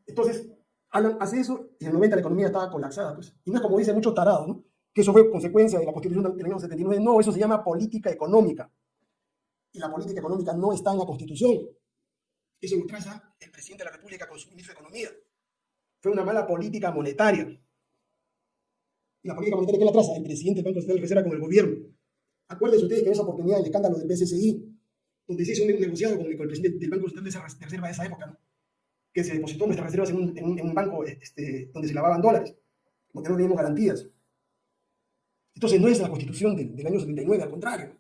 A: Entonces, Alan hace eso y en el 90 la economía estaba colapsada, pues. Y no es como dicen muchos tarados, ¿no? que eso fue consecuencia de la constitución del año 79. No, eso se llama política económica. Y la política económica no está en la constitución. Eso lo traza el presidente de la República con su ministro de Economía. Fue una mala política monetaria. La política monetaria, ¿quién la traza? El presidente del Banco Central de Reserva con el gobierno. Acuérdense ustedes que en esa oportunidad del escándalo del BCCI, donde se hizo un negociado con el, presidente del Banco Central de Reserva de esa época, que se depositó nuestras reservas en un, en un, banco este, donde se lavaban dólares, porque no teníamos garantías. Entonces no es la constitución del, año 79, al contrario.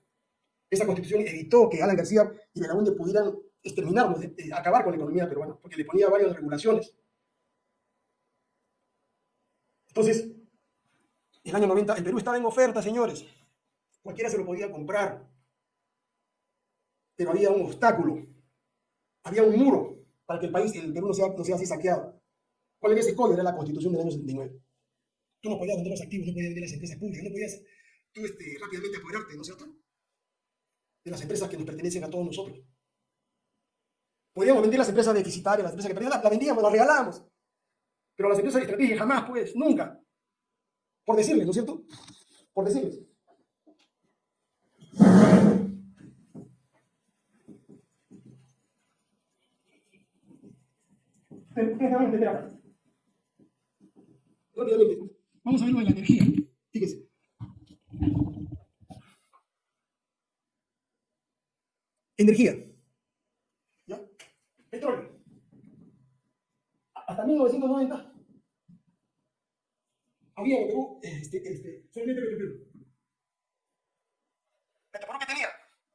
A: Esa constitución evitó que Alan García y Belaunde pudieran exterminarnos, eh, acabar con la economía peruana, porque le ponía varias regulaciones. Entonces, el año 90, el Perú estaba en oferta, señores. Cualquiera se lo podía comprar. Pero había un obstáculo. Había un muro para que el país, el Perú no sea, no sea así saqueado. ¿Cuál era ese código? Era la constitución del año 79. Tú no podías vender los activos, no podías vender las empresas públicas, no podías tú este, rápidamente apoderarte, ¿no es cierto? de las empresas que nos pertenecen a todos nosotros. Podríamos vender las empresas deficitarias, las empresas que perdían, las vendíamos, las regalamos. Pero las empresas de estrategia jamás, pues, nunca. Por decirles, ¿no es cierto? Por decirles. Vamos a ver lo de la energía. Fíjense. Energía. ¿Ya? Petróleo. Hasta 1990 había este, este, solamente Petroperú. ¿Petroperú qué tenía?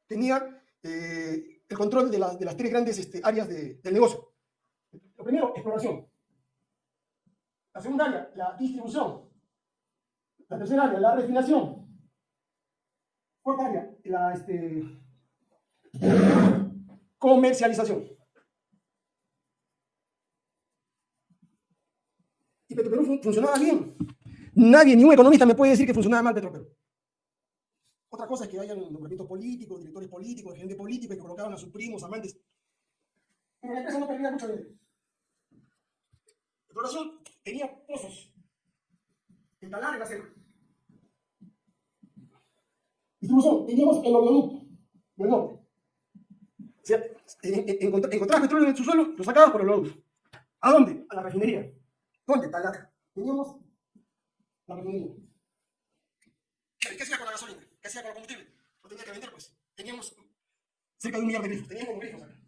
A: Tenía eh, el control de, la, de, las tres grandes este, áreas de, del negocio. Lo primero, exploración. La segunda área, la distribución. La tercera área, la refinación. Cuarta área, la este, comercialización. Y Petroperú funcionaba bien. Nadie, ningún economista me puede decir que funcionaba mal Petroperú. Otra cosa es que hayan nombramientos políticos, directores políticos, gente política que colocaban a sus primos, amantes. Pero la empresa no perdía mucho dinero. Exploración tenía pozos en Talar, en la selva. Distribución, teníamos el oleoducto del norte. O sea, encontrabas petróleo en su suelo, lo sacabas por el oleoducto. ¿A dónde? A la refinería. ¿Dónde? Talar. Teníamos refinería. ¿Qué hacía con la gasolina? ¿Qué hacía con el combustible? Lo tenía que vender, pues. Teníamos cerca de un millón de grifos. Teníamos grifos acá.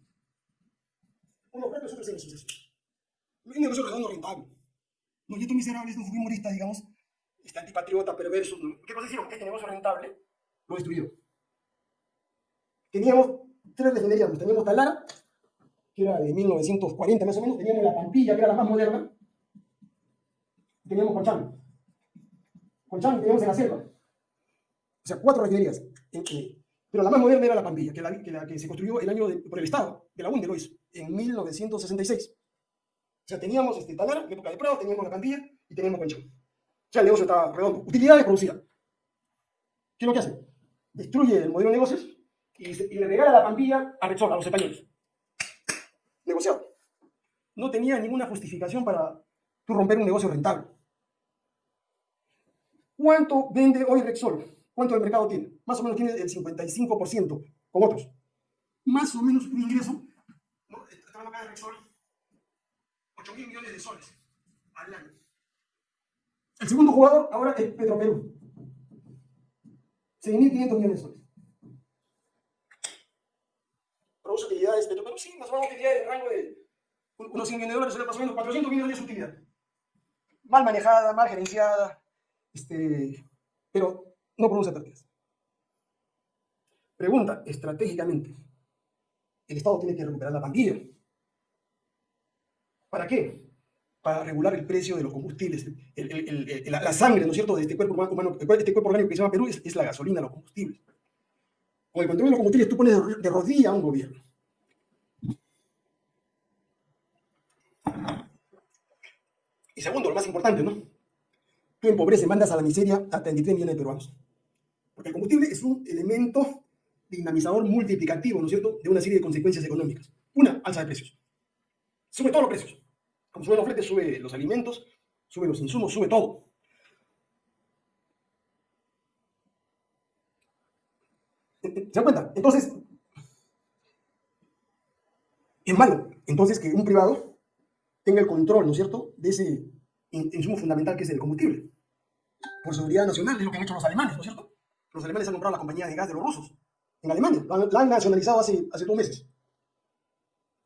A: Unos propios, otros en asociación. Un negocio redondo rentable. Los nietos miserables de un humorista, digamos, este antipatriota, perverso. ¿Qué cosa hicieron? Este negocio rentable lo destruyeron. Teníamos tres refinerías. Pues, teníamos Talara, que era de 1940 más o menos. Teníamos La Pampilla, que era la más moderna. Teníamos Conchán. Conchán teníamos en la selva. O sea, cuatro refinerías. pero la más moderna era La Pampilla, que la que, se construyó el año por el Estado, de la UNDE lo hizo, en 1966. O sea, teníamos este, Talara, en época de Prado, teníamos La Pampilla y teníamos Conchán. O sea, el negocio estaba redondo. Utilidades producidas. ¿Qué es lo que hace? Destruye el modelo de negocios y, le regala la Pampilla a Repsol, a los españoles. Negociado. No tenía ninguna justificación para romper un negocio rentable. ¿Cuánto vende hoy Rexol? ¿Cuánto el mercado tiene? Más o menos tiene el 55% con otros. Más o menos un ingreso. ¿no? Estamos acá en Rexol. 8 mil millones de soles al año. El segundo jugador ahora es Petroperú. 6.500 millones de soles. Produce utilidades Petroperú, sí, más o menos utilidades en rango de unos 100 millones de dólares, más o menos 400 millones de utilidad. Mal manejada, mal gerenciada, este, pero no produce pérdidas. Pregunta, estratégicamente, el Estado tiene que recuperar la pandilla. ¿Para qué? Para regular el precio de los combustibles. la, sangre, ¿no es cierto?, de este cuerpo humano, este cuerpo orgánico que se llama Perú es, la gasolina, los combustibles. Con el control de los combustibles tú pones de rodilla a un gobierno. Y segundo, lo más importante, ¿no? Tú empobreces, mandas a la miseria a 33 millones de peruanos. Porque el combustible es un elemento dinamizador multiplicativo, ¿no es cierto?, de una serie de consecuencias económicas. Una, alza de precios. Sube todos los precios. Como suben los fletes, sube los alimentos, sube los insumos, sube todo. ¿Se dan cuenta? Entonces, es malo. Entonces, que un privado tenga el control, ¿no es cierto?, de ese insumo fundamental que es el combustible. Por seguridad nacional, es lo que han hecho los alemanes, ¿no es cierto? Los alemanes han comprado la compañía de gas de los rusos en Alemania, la han, nacionalizado hace, hace dos meses.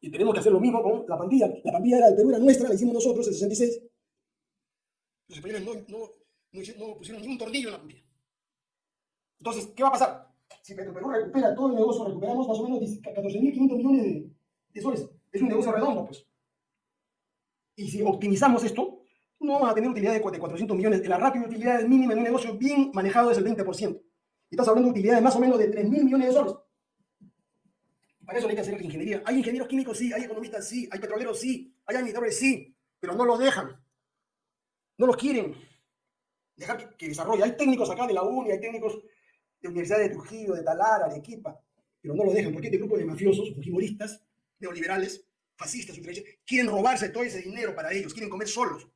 A: Y tenemos que hacer lo mismo con la pandilla. La pandilla era del Perú, era nuestra, la hicimos nosotros en 66. Los españoles no, no, no, pusieron ni un tornillo en la pandilla. Entonces, ¿qué va a pasar? Si Perú recupera todo el negocio, recuperamos más o menos 14.500 millones de, de soles. Es un negocio redondo, pues. Y si optimizamos esto, no vamos a tener utilidad de 400 millones. La rápida utilidad mínima en un negocio bien manejado es el 20%. Y estás hablando de utilidades más o menos de 3 mil millones de soles. Para eso hay que hacer ingeniería. Hay ingenieros químicos, sí. Hay economistas, sí. Hay petroleros, sí. Hay administradores, sí. Pero no los dejan. No los quieren dejar que, desarrolle. Hay técnicos acá de la UNI, hay técnicos de Universidad de Trujillo, de Talara, de Arequipa, pero no lo dejan porque este grupo de mafiosos, fujimoristas, neoliberales, fascistas, quieren robarse todo ese dinero para ellos, quieren comer solos.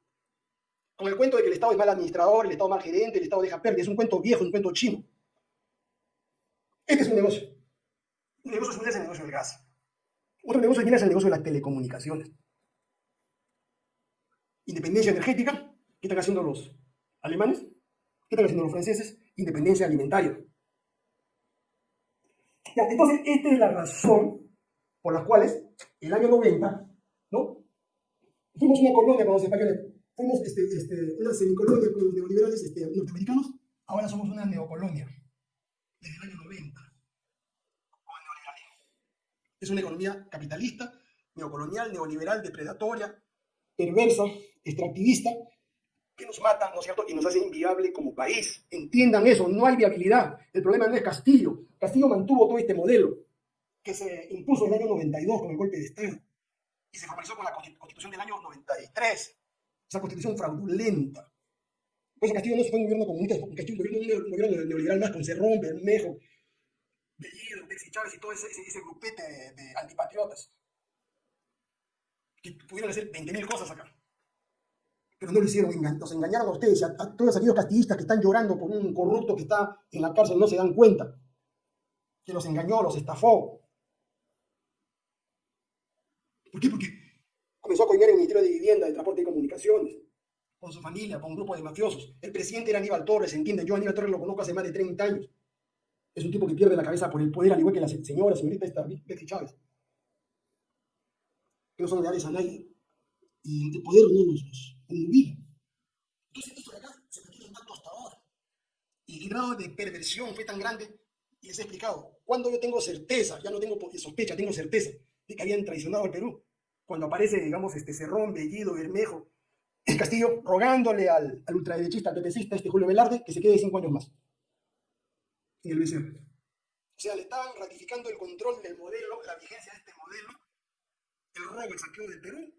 A: Con el cuento de que el Estado es mal administrador, el Estado mal gerente, el Estado deja pérdida, es un cuento viejo, un cuento chino. Este es un negocio. Un negocio similar es el negocio del gas. Otro negocio es el negocio de las telecomunicaciones. Independencia energética, ¿qué están haciendo los alemanes? ¿Qué están haciendo los franceses? Independencia alimentaria. entonces, esta es la razón por la cual el año 90, ¿no? Fuimos una colonia con los españoles, fuimos este, este, una semicolonia con los neoliberales este, norteamericanos, ahora somos una neocolonia, desde el año 90, Es una economía capitalista, neocolonial, neoliberal, depredatoria, perversa, extractivista, que nos mata, ¿no es cierto? Y nos hace inviable como país. Entiendan eso, no hay viabilidad. El problema no es Castillo. Castillo mantuvo todo este modelo que se impuso en el año 92 con el golpe de Estado y se formalizó con la constitución del año 93. Esa constitución fraudulenta. Pues Castillo no fue un gobierno comunista, Castillo fue un gobierno neoliberal más con Cerrón, Bermejo, Bellido, Bexi Chávez y todo ese, ese, grupete de, antipatriotas que pudieron hacer 20.000 cosas acá pero no lo hicieron, nos engañaron a ustedes, a, todos aquellos castillistas que están llorando por un corrupto que está en la cárcel, no se dan cuenta, que los engañó, los estafó. ¿Por qué? Porque comenzó a coimear el Ministerio de Vivienda, de Transporte y Comunicaciones, con su familia, con un grupo de mafiosos. El presidente era Aníbal Torres, ¿entienden? Yo a Aníbal Torres lo conozco hace más de 30 años. Es un tipo que pierde la cabeza por el poder, al igual que la señora, señorita esta, Betsy Chávez. Que no son leales a nadie. Y el poder no nos, entonces esto de acá se mantiene tanto hasta ahora. Y el grado de perversión fue tan grande, y les he explicado, cuando yo tengo certeza, ya no tengo sospecha, tengo certeza de que habían traicionado al Perú. Cuando aparece, digamos, este Cerrón, Bellido, Bermejo, el Castillo, rogándole al, al ultraderechista, al PPCista, este Julio Velarde, que se quede cinco años más en el BCR. O sea, le estaban ratificando el control del modelo, la vigencia de este modelo, el robo, el saqueo del Perú,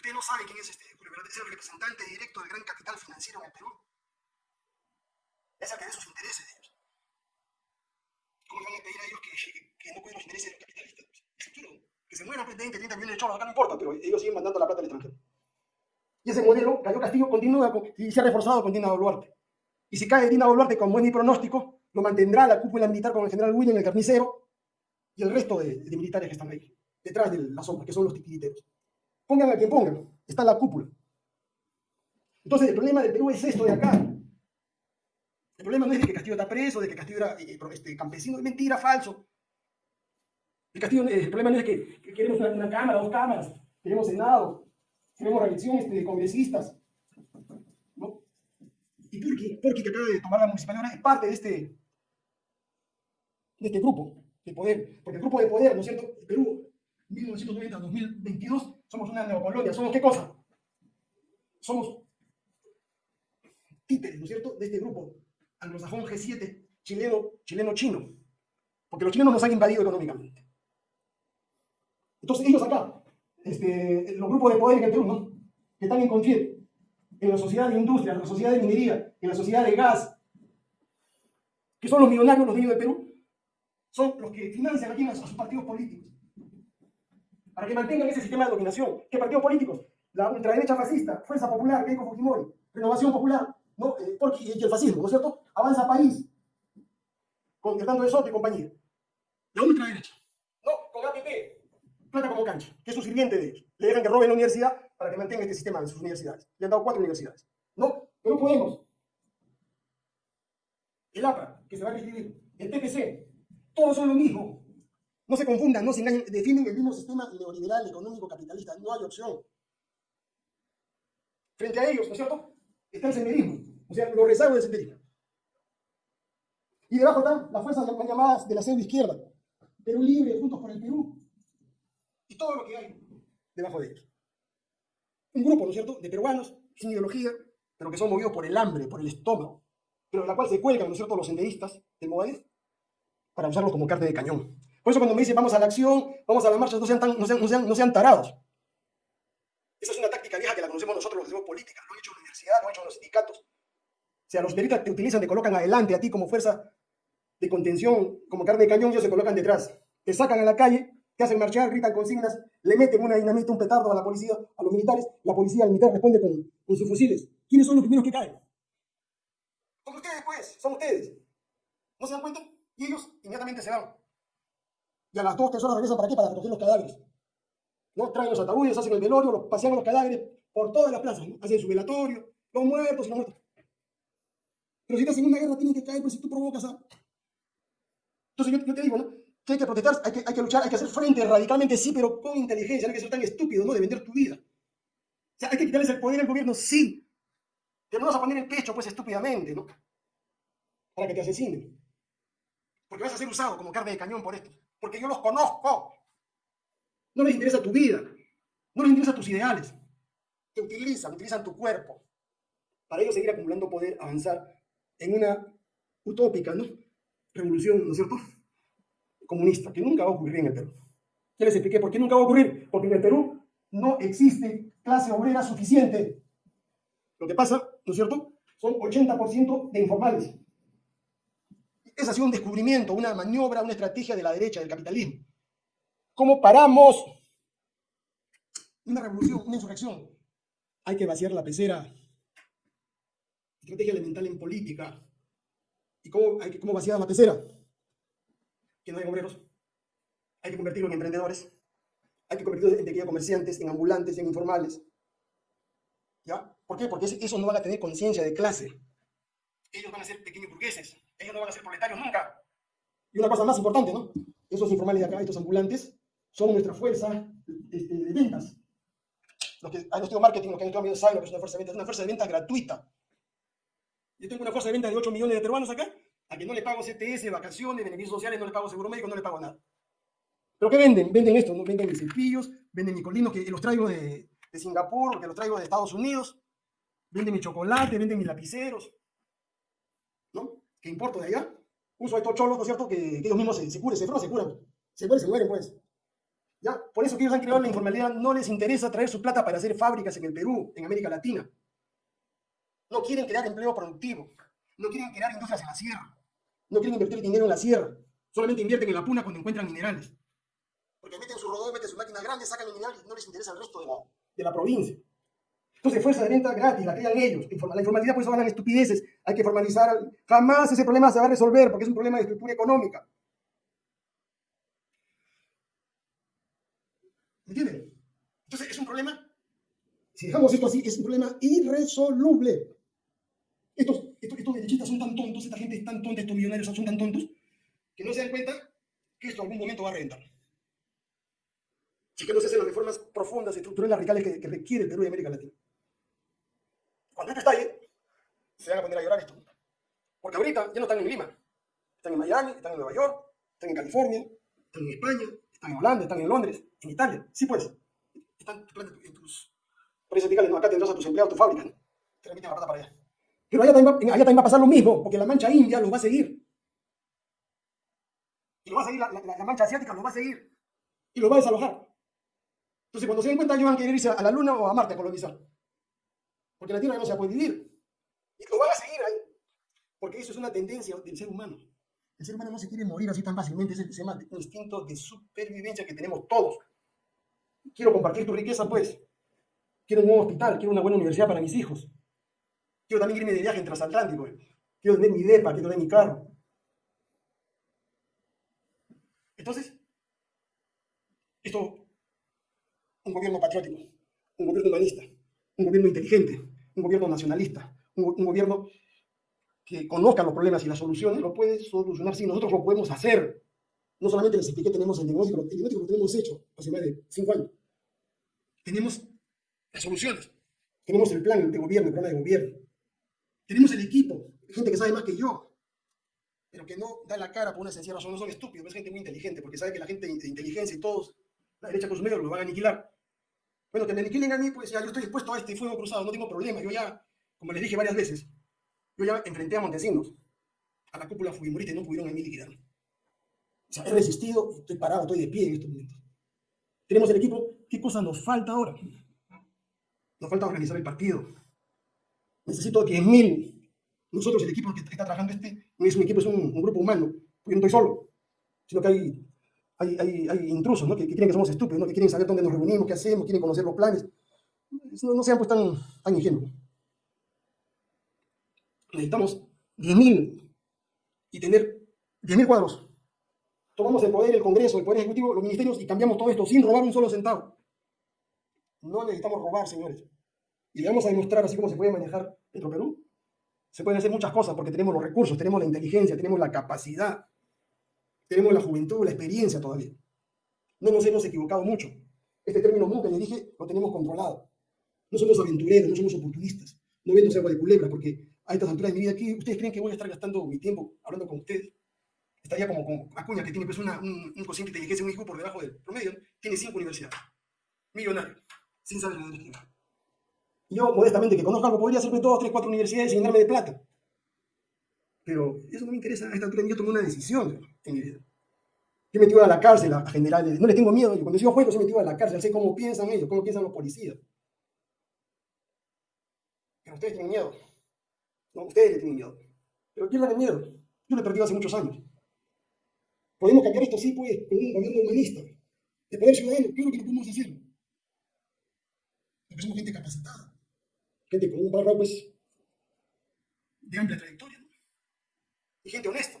A: Usted no sabe quién es este Julio Velarde, es el representante directo del gran capital financiero en el Perú. Es el que ve sus intereses de ellos. ¿Cómo van a pedir a ellos que, que no cuiden los intereses de los capitalistas? que se mueran 20, 30 millones de acá no importa, pero ellos siguen mandando la plata al extranjero. Y ese modelo, cayó Castillo, continúa y se ha reforzado con Dina Boluarte. Y si cae Dina Boluarte con buen pronóstico, lo mantendrá la cúpula militar con el general William, el carnicero, y el resto de, de militares que están ahí, detrás de la sombra, que son los titiriteros. Pongan a quien pongan, está la cúpula. Entonces, el problema del Perú es esto de acá. El problema no es de que Castillo está preso, de que Castillo era eh, este, campesino, es mentira, falso. Eh, el problema no es que, queremos una, cámara, dos cámaras, queremos Senado, queremos reelecciones de congresistas. ¿no? Y Purki, Purki, que acaba de tomar la municipalidad, es parte de este, de este grupo de poder. Porque el grupo de poder, ¿no es cierto? El Perú 1990-2022, somos una neocolonia. ¿Somos qué cosa? Somos títeres, ¿no es cierto?, de este grupo anglosajón G7, chileno, chileno-chino. Porque los chilenos nos han invadido económicamente. Entonces ellos acá, este, los grupos de poder en el Perú, ¿no? Que están en confier en la sociedad de industria, en la sociedad de minería, en la sociedad de gas, que son los millonarios, los dueños del Perú, son los que financian aquí a sus partidos políticos para que mantengan ese sistema de dominación. ¿Qué partidos políticos? La ultraderecha fascista, Fuerza Popular, Keiko Fujimori, Renovación Popular, ¿no? Eh, y el fascismo, ¿no es cierto? Avanza País, con Hernando de Soto y compañía. La ultraderecha. No, con APP, plata como cancha, que es su sirviente de ellos. Le dejan que roben la universidad para que mantenga este sistema de sus universidades. Le han dado cuatro universidades. No, pero no podemos. El APRA, que se va a escribir, el PPC, todos son lo mismo. No se confundan, no se engañen, defienden el mismo sistema neoliberal, económico, capitalista. No hay opción. Frente a ellos, ¿no es cierto? Está el senderismo, o sea, los rezagos del senderismo. Y debajo están las fuerzas llamadas de la pseudo izquierda. Perú Libre, Juntos por el Perú. Y todo lo que hay debajo de ellos. Un grupo, ¿no es cierto?, de peruanos sin ideología, pero que son movidos por el hambre, por el estómago, pero de la cual se cuelgan, ¿no es cierto?, los senderistas del Movadez para usarlos como carne de cañón. Por eso cuando me dicen vamos a la acción, vamos a la marcha, no sean, no sean, no sean, tarados. Esa es una táctica vieja que la conocemos nosotros los hacemos política, lo han hecho en la universidad, lo han hecho en los sindicatos. O sea, los periodistas te utilizan, te colocan adelante a ti como fuerza de contención como carne de cañón, ellos se colocan detrás. Te sacan a la calle, te hacen marchar, gritan consignas, le meten una dinamita, un petardo a la policía, a los militares, la policía, el militar responde con, con sus fusiles. ¿Quiénes son los primeros que caen? Son ustedes, pues, son ustedes. ¿No se dan cuenta? Y ellos inmediatamente se van. Y a las dos, tres horas regresan para qué? Para recoger los cadáveres. ¿No? Traen los ataúdes, hacen el velorio, los, pasean los cadáveres por todas las plazas, hacen su velatorio, los muertos y los muertos. Pero si estás en una guerra, tienen que caer, pues si tú provocas a... Entonces yo, yo te digo, ¿no? Que hay que protestar, hay que, hay que luchar, hay que hacer frente radicalmente, sí, pero con inteligencia, no hay que ser tan estúpido, ¿no? De vender tu vida. O sea, hay que quitarles el poder al gobierno, sí. Pero no vas a poner el pecho, pues, estúpidamente, ¿no? Para que te asesinen. Porque vas a ser usado como carne de cañón por esto. Porque yo los conozco. No les interesa tu vida. No les interesa tus ideales. Te utilizan, utilizan tu cuerpo. Para ellos seguir acumulando poder, avanzar en una utópica, ¿no? Revolución, ¿no es cierto? Comunista, que nunca va a ocurrir en el Perú. Ya les expliqué por qué nunca va a ocurrir. Porque en el Perú no existe clase obrera suficiente. Lo que pasa, ¿no es cierto? Son 80% de informales. Ese ha sido un descubrimiento, una maniobra, una estrategia de la derecha, del capitalismo. ¿Cómo paramos una revolución, una insurrección? Hay que vaciar la pecera. Estrategia elemental en política. ¿Y cómo, hay cómo vaciar la pecera? Que no hay obreros. Hay que convertirlos en emprendedores. Hay que convertirlos en pequeños comerciantes, en ambulantes, en informales. ¿Ya? ¿Por qué? Porque esos no van a tener conciencia de clase. Ellos van a ser pequeños burgueses. Ellos no van a ser proletarios nunca. Y una cosa más importante, ¿no? Esos informales de acá, estos ambulantes, son nuestra fuerza este, de ventas. Los que han estudiado marketing, los que han estudiado medio es una fuerza de ventas. Es una fuerza de ventas gratuita. Yo tengo una fuerza de ventas de 8 millones de peruanos acá, a que no le pago CTS, vacaciones, beneficios sociales, no le pago seguro médico, no le pago nada. ¿Pero qué venden? Venden esto, ¿no? Venden mis cepillos, venden mi colino, que los traigo de, de Singapur, que los traigo de Estados Unidos, venden mi chocolate, venden mis lapiceros, ¿no? ¿Qué importa de allá? Uso estos cholos, ¿no es cierto? Que, ellos mismos se, se curen, se enferman, se curan. Se mueren, se mueren, pues. ¿Ya? Por eso que ellos han creado la informalidad, no les interesa traer su plata para hacer fábricas en el Perú, en América Latina. No quieren crear empleo productivo. No quieren crear industrias en la sierra. No quieren invertir dinero en la sierra. Solamente invierten en la puna cuando encuentran minerales. Porque meten su rodón, meten su máquina grande, sacan el mineral y no les interesa el resto de la, de la provincia. Entonces, fuerza de venta gratis, la crean ellos. La informalidad, pues, van estupideces. Hay que formalizar. Jamás ese problema se va a resolver porque es un problema de estructura económica. ¿Me entienden? Entonces, es un problema, si dejamos esto así, es un problema irresoluble. Estos, estos, estos derechistas son tan tontos, esta gente es tan tonta, estos millonarios son tan tontos, que no se dan cuenta que esto algún momento va a reventar. Si que no se hacen las reformas profundas, estructurales, radicales que, que requiere el Perú y América Latina. Cuando esto estalle, se van a poner a llorar esto. Porque ahorita ya no están en Lima. Están en Miami, están en Nueva York, están en California, están en España, están en Holanda, están en Londres, en Italia. Sí, pues. Están en tus empresas sindicales. No, acá tendrás a tus empleados, tu fábrica. ¿no? Te remiten la plata para allá. Pero allá también, va, a pasar lo mismo, porque la mancha india los va a seguir. Y lo va a seguir, la, mancha asiática los va a seguir. Y los va a desalojar. Entonces, cuando se den cuenta, ellos van a querer irse a la Luna o a Marte a colonizar. Porque la Tierra no se puede vivir. Y lo van a seguir ahí. Porque eso es una tendencia del ser humano. El ser humano no se quiere morir así tan fácilmente. Es el, se llama instinto de supervivencia que tenemos todos. Quiero compartir tu riqueza, pues. Quiero un nuevo hospital, quiero una buena universidad para mis hijos. Quiero también irme de viaje en transatlántico. Quiero tener mi depa, quiero tener mi carro. Entonces, esto, un gobierno patriótico, un gobierno humanista, un gobierno inteligente, un gobierno nacionalista, un, gobierno que conozca los problemas y las soluciones, lo puede solucionar si nosotros lo podemos hacer. No solamente les expliqué, tenemos el diagnóstico, el diagnóstico lo tenemos hecho hace más de cinco años. Tenemos las soluciones, tenemos el plan de gobierno, el programa de gobierno, tenemos el equipo, gente que sabe más que yo, pero que no da la cara por una sencilla razón, no son estúpidos, es gente muy inteligente, porque sabe que la gente de inteligencia y todos, la derecha con sus medios, lo van a aniquilar. Bueno, que me aniquilen a mí, pues ya yo estoy dispuesto a este fuego cruzado, no tengo problema. Yo ya, como les dije varias veces, yo ya enfrenté a Montesinos, a la cúpula fujimorista y no pudieron a mí liquidar. O sea, he resistido, estoy parado, estoy de pie en estos momentos. Tenemos el equipo, ¿qué cosa nos falta ahora? Nos falta organizar el partido. Necesito 10.000. Nosotros, el equipo que está trabajando este, no es un equipo, es un, grupo humano. porque no estoy solo, sino que hay, hay, hay, hay intrusos, ¿no? Que, que, creen que somos estúpidos, ¿no? Que quieren saber dónde nos reunimos, qué hacemos, quieren conocer los planes. No, no sean pues tan, tan ingenuos. Necesitamos 10.000 y tener 10.000 cuadros. Tomamos el poder, el Congreso, el Poder Ejecutivo, los ministerios y cambiamos todo esto sin robar un solo centavo. No necesitamos robar, señores. Y le vamos a demostrar así como se puede manejar Petro Perú. Se pueden hacer muchas cosas porque tenemos los recursos, tenemos la inteligencia, tenemos la capacidad, tenemos la juventud, la experiencia todavía. No nos hemos equivocado mucho. Este término nunca le dije, lo tenemos controlado. No somos aventureros, no somos oportunistas. No vendo agua de culebra porque a estas alturas de mi vida aquí, ¿ustedes creen que voy a estar gastando mi tiempo hablando con ustedes? Estaría como con Acuña, que tiene pues una, un, un cociente de inteligencia, un hijo por debajo del promedio, tiene cinco universidades. Millonario, sin saber leer escribir. Yo, modestamente, que conozco algo, podría hacerme dos, tres, cuatro universidades y llenarme de plata. Pero eso no me interesa. A esta altura yo tomé una decisión en mi vida. Yo me metido a la cárcel a generales. No le tengo miedo. Cuando yo juego, yo me a la cárcel. Sé cómo piensan ellos, cómo piensan los policías. Pero ustedes tienen miedo. No, ustedes le tienen miedo. Pero ¿quién le miedo? Yo lo he perdido hace muchos años. Podemos cambiar esto, sí, pues, con un gobierno humanista. De poder ciudadano, claro que lo podemos hacer. Porque somos gente capacitada gente con un barro, pues, de amplia trayectoria, ¿no? Y gente honesta,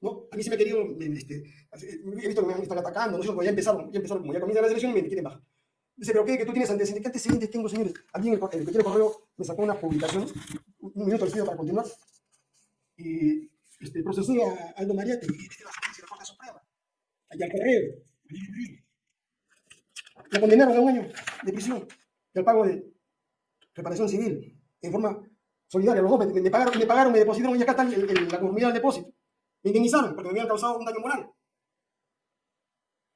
A: ¿no? A mí se me ha querido, este, he visto que me están atacando, ¿no? Ya empezaron, ya empezaron, como ya comienza la selección y me quieren bajar. Dice, pero ¿qué? ¿Que tú tienes antecedentes? ¿Qué antecedentes tengo, señores? Alguien, el, el que tiene correo, me sacó una publicación, un minuto pido para continuar, y este, procesé a Aldo Mariate, y este la sentencia de la Corte Suprema, allá al correo, la condenaron a un año de prisión y al pago de reparación civil, en forma solidaria. Los dos me, me pagaron, me pagaron, me depositaron y acá está el, el, la comunidad del depósito. Me indemnizaron porque me habían causado un daño moral.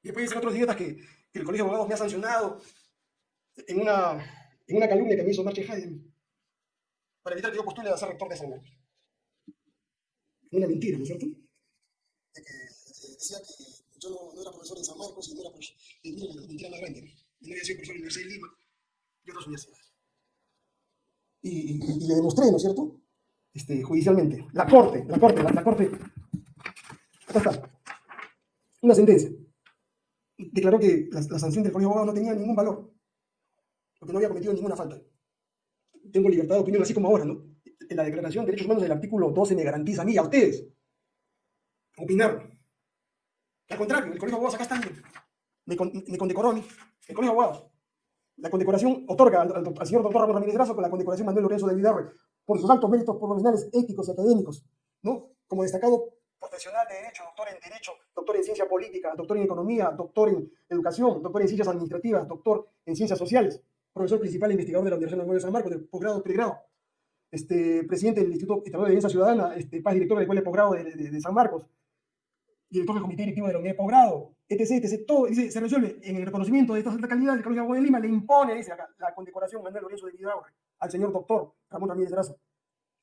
A: Y después dicen otros idiotas que, que el Colegio de Abogados me ha sancionado en una, en una calumnia que me hizo Marche Haydn para evitar que yo postule a ser rector de San Marcos. Una mentira, ¿no es cierto? De que decía que yo no, no, era profesor de San Marcos y no era profesor, mira, mentira más grande. Y no había sido profesor de la Universidad de Lima y otras universidades y, le demostré, ¿no es cierto? Este, judicialmente. La corte, la corte, la, corte. Acá está. Una sentencia. Declaró que la, la sanción del Colegio de no tenía ningún valor, porque no había cometido ninguna falta. Tengo libertad de opinión, así como ahora, ¿no? En la Declaración de Derechos Humanos del artículo 12 me garantiza a mí, a ustedes, opinar. Al contrario, el Colegio de Abogados acá está, me, me condecoró a mí, el Colegio de Abogados la condecoración otorga al, al, al señor doctor Ramón Ramírez Grazo con la condecoración Manuel Lorenzo de Vidarre por sus altos méritos profesionales, éticos y académicos, ¿no? Como destacado profesional de Derecho, doctor en Derecho, doctor en Ciencia Política, doctor en Economía, doctor en Educación, doctor en Ciencias Administrativas, doctor en Ciencias Sociales, profesor principal e investigador de la Universidad de San Marcos, de posgrado, pregrado, este, presidente del Instituto Estatal de Defensa Ciudadana, este, paz director de la Escuela de Posgrado de, de, de San Marcos, director del Comité Directivo de la Unidad de Posgrado, etc, etc, todo, se resuelve en el reconocimiento de esta alta calidad, el Colegio de Lima le impone, dice acá, la condecoración Manuel Lorenzo de Vidaurre al señor doctor Ramón Ramírez Grazo,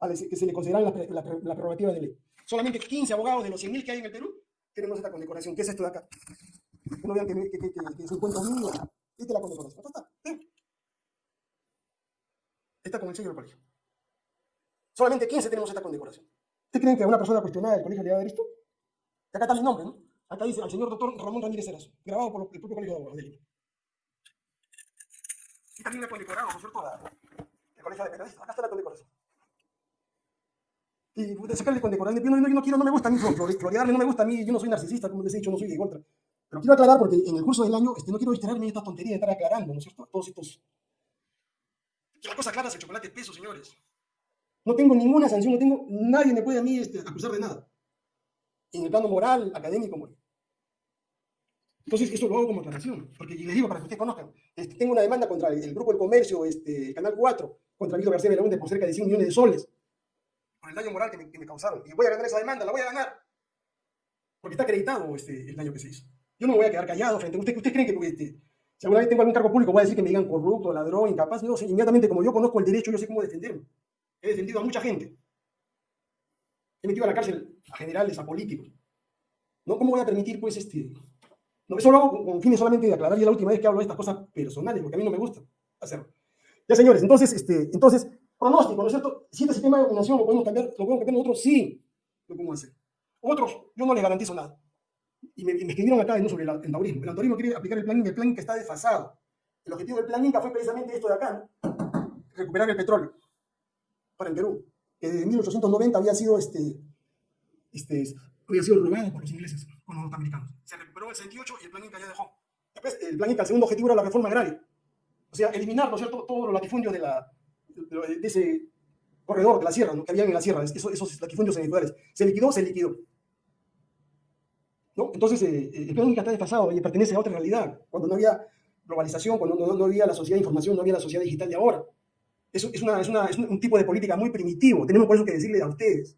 A: que se le consideran la, la, la, prerrogativa de ley. Solamente 15 abogados de los 100.000 que hay en el Perú tenemos esta condecoración. ¿Qué es esto de acá? Que no vean que, que, que, que, que 50 mil, esta es la condecoración. ¿sí? Está con el sello del colegio. Solamente 15 tenemos esta condecoración. ¿Ustedes creen que a una persona cuestionada del colegio le va a dar esto? Acá está mi nombre, ¿no? Acá dice al señor doctor Ramón Ramírez Erazo, grabado por el propio Colegio de Abogados de. Y también me condecorado, ¿no es cierto? el Colegio de Periodistas. Acá está la condecoración. Y de sacarle condecoración, yo no, no, no quiero, no me gusta a mí florearme, no me gusta a mí, yo no soy narcisista, como les he dicho, no soy de contra. Pero quiero aclarar porque en el curso del año este, no quiero distraerme en esta tontería de estar aclarando, ¿no es cierto? Todos estos... Que la cosa clara es el chocolate peso, señores. No tengo ninguna sanción, no tengo, nadie me puede a mí este, acusar de nada en el plano moral, académico, moral. Entonces, eso lo hago como aclaración, porque les digo para que ustedes conozcan. Este, tengo una demanda contra el, el, Grupo del Comercio, este, Canal 4, contra Víctor García Belaúnde por cerca de 100 millones de soles, por el daño moral que me, que me, causaron. Y voy a ganar esa demanda, la voy a ganar, porque está acreditado este, el daño que se hizo. Yo no me voy a quedar callado frente a ustedes. ¿Ustedes creen que este, si alguna vez tengo algún cargo público voy a decir que me digan corrupto, ladrón, incapaz? No, inmediatamente como yo conozco el derecho, yo sé cómo defenderme. He defendido a mucha gente. He metido a la cárcel a generales, a políticos. ¿No? ¿Cómo voy a permitir, pues, este... No, eso lo hago con fines solamente de aclarar, ya la última vez que hablo de estas cosas personales, porque a mí no me gusta hacerlo. Ya, señores, entonces, este, entonces, pronóstico, ¿no es cierto? Si este sistema de dominación lo podemos cambiar, lo podemos cambiar nosotros, sí, lo podemos hacer. Otros, yo no les garantizo nada. Y me, y escribieron acá ¿no? sobre el endaurismo. El endaurismo quiere aplicar el plan Inca, el plan Inca está desfasado. El objetivo del plan Inca fue precisamente esto de acá, ¿no? recuperar el petróleo para el Perú, que desde 1890 había sido, este, este, había sido robado por los ingleses, con los norteamericanos. Se recuperó el 68 y el plan Inca ya dejó. Después, el plan Inca, el segundo objetivo era la reforma agraria. O sea, eliminar, ¿no es cierto?, todos los latifundios de, la, de, de ese corredor de la sierra, ¿no? que había en la sierra, esos, esos latifundios semifeudales. Se liquidó, se liquidó. ¿No? Entonces, eh, el plan Inca está desfasado y pertenece a otra realidad, cuando no había globalización, cuando no, no, había la sociedad de información, no había la sociedad digital de ahora. Eso es, una, es, una, es un tipo de política muy primitivo. Tenemos por eso que decirle a ustedes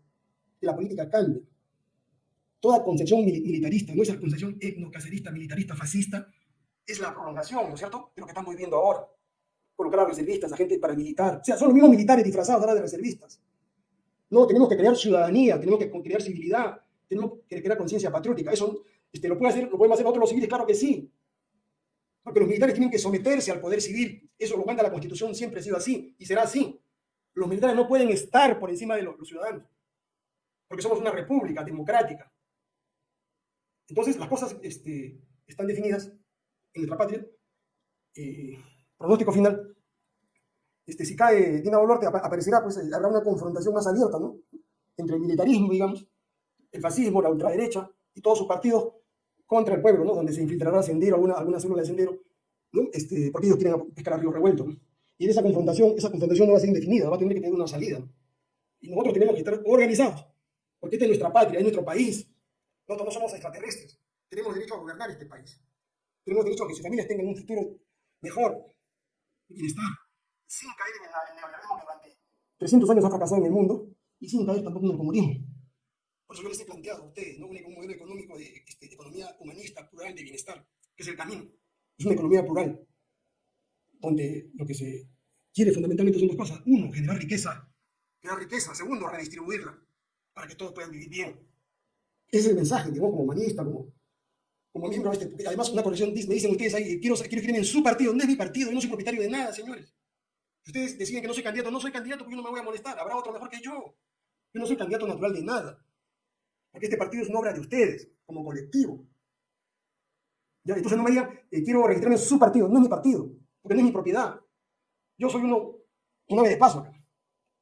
A: que la política cambia. Toda concepción militarista, nuestra concepción etnocacerista, militarista, fascista, es la prolongación, ¿no es cierto?, de lo que estamos viviendo ahora. Colocar a reservistas, a gente paramilitar. O sea, son los mismos militares disfrazados ahora de reservistas. No, tenemos que crear ciudadanía, tenemos que crear civilidad, tenemos que crear conciencia patriótica. Eso este, lo, puede hacer, lo podemos hacer los civiles, claro que sí. Porque los militares tienen que someterse al poder civil. Eso lo manda la Constitución, siempre ha sido así y será así. Los militares no pueden estar por encima de los, los ciudadanos, porque somos una república democrática. Entonces, las cosas este, están definidas en nuestra patria. Eh, pronóstico final. Este, si cae Dina Boluarte, aparecerá, pues eh, habrá una confrontación más abierta, ¿no? Entre el militarismo, digamos, el fascismo, la ultraderecha y todos sus partidos contra el pueblo, ¿no? donde se infiltrará Sendero, alguna, alguna célula de Sendero, ¿no? este, porque ellos quieren pescar a río revuelto. ¿no? Y esa confrontación, esa confrontación no va a ser indefinida, va a tener que tener una salida. Y nosotros tenemos que estar organizados, porque esta es nuestra patria, es nuestro país. Nosotros no somos extraterrestres, tenemos derecho a gobernar este país. Tenemos derecho a que sus familias tengan un futuro mejor y bienestar, sin caer en el neoliberalismo que durante 300 años ha fracasado en el mundo y sin caer tampoco en el comunismo. Por eso yo les he planteado a ustedes ¿no? un modelo económico de, este, de, economía humanista, plural, de bienestar, que es el camino. Es una economía plural, donde lo que se quiere fundamentalmente son dos cosas. Uno, generar riqueza. Crear riqueza. Segundo, redistribuirla, para que todos puedan vivir bien. Ese es el mensaje, digo, como humanista, como, como miembro de este... Además, una corrección, me dicen ustedes ahí, quiero, quiero escribir en su partido. No es mi partido, yo no soy propietario de nada, señores. Si ustedes deciden que no soy candidato, no soy candidato porque yo no me voy a molestar. Habrá otro mejor que yo. Yo no soy candidato natural de nada. Porque este partido es una obra de ustedes, como colectivo. ¿Ya? Entonces no me digan, eh, quiero registrarme en su partido. No es mi partido, porque no es mi propiedad. Yo soy uno, un ave de paso acá.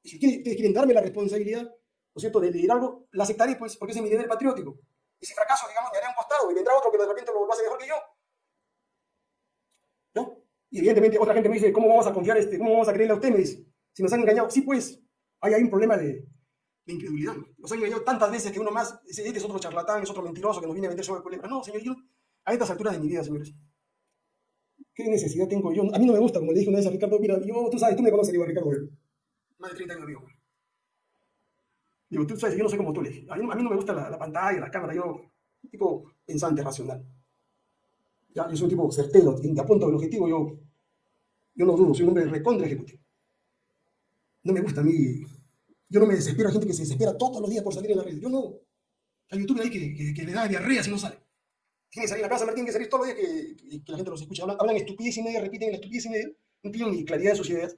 A: Y si ustedes quieren darme la responsabilidad, ¿no es cierto?, de leer algo, la aceptaré, pues, porque es mi deber patriótico. Y si fracaso, digamos, me haré un costado y vendrá otro que de repente lo, lo hace mejor que yo. ¿No? Y evidentemente otra gente me dice, ¿cómo vamos a confiar, este, cómo vamos a creerle a usted? Me dice, si nos han engañado. Sí, pues, ahí hay un problema de, de incredulidad. Nos han engañado tantas veces que uno más, ese es otro charlatán, es otro mentiroso que nos viene a vender sobre problema. No, señor, yo, a estas alturas de mi vida, señores, ¿qué necesidad tengo yo? A mí no me gusta, como le dije una vez a Ricardo, mira, yo, tú sabes, tú me conoces, digo, Ricardo, más de 30 años vivo. Digo, tú sabes, yo no soy como tú, le. A mí, a mí no me gusta la, la, pantalla, la cámara, yo, tipo pensante, racional. Ya, yo soy un tipo certero, de apunto al objetivo, yo, yo no dudo, soy un hombre recontra ejecutivo. No me gusta a mí yo no me desespero, hay gente que se desespera todos los días por salir en la red. Yo no. Hay youtuber ahí que, le da diarrea si no sale. Tiene que salir a la casa, tiene que salir todos los días que, la gente los escucha. Hablan, estupidez y media, repiten la estupidez y media. No tienen ni claridad de sus ideas.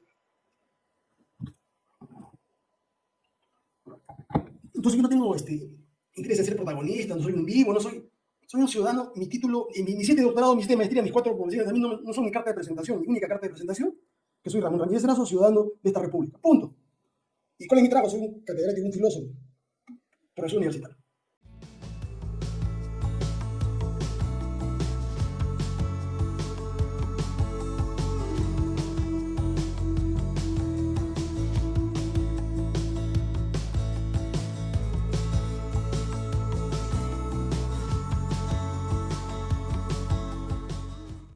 A: Entonces yo no tengo este, interés en ser protagonista, no soy un vivo, no soy... Soy un ciudadano, mi título, mi, mi siete doctorado, mi siete maestría, mis cuatro posiciones, a mí no, son mi carta de presentación, mi única carta de presentación, que soy Ramón Ramírez Erazo, ciudadano de esta república. Punto. ¿Y es mi trabajo? Soy un catedrático, un filósofo, profesor universitario.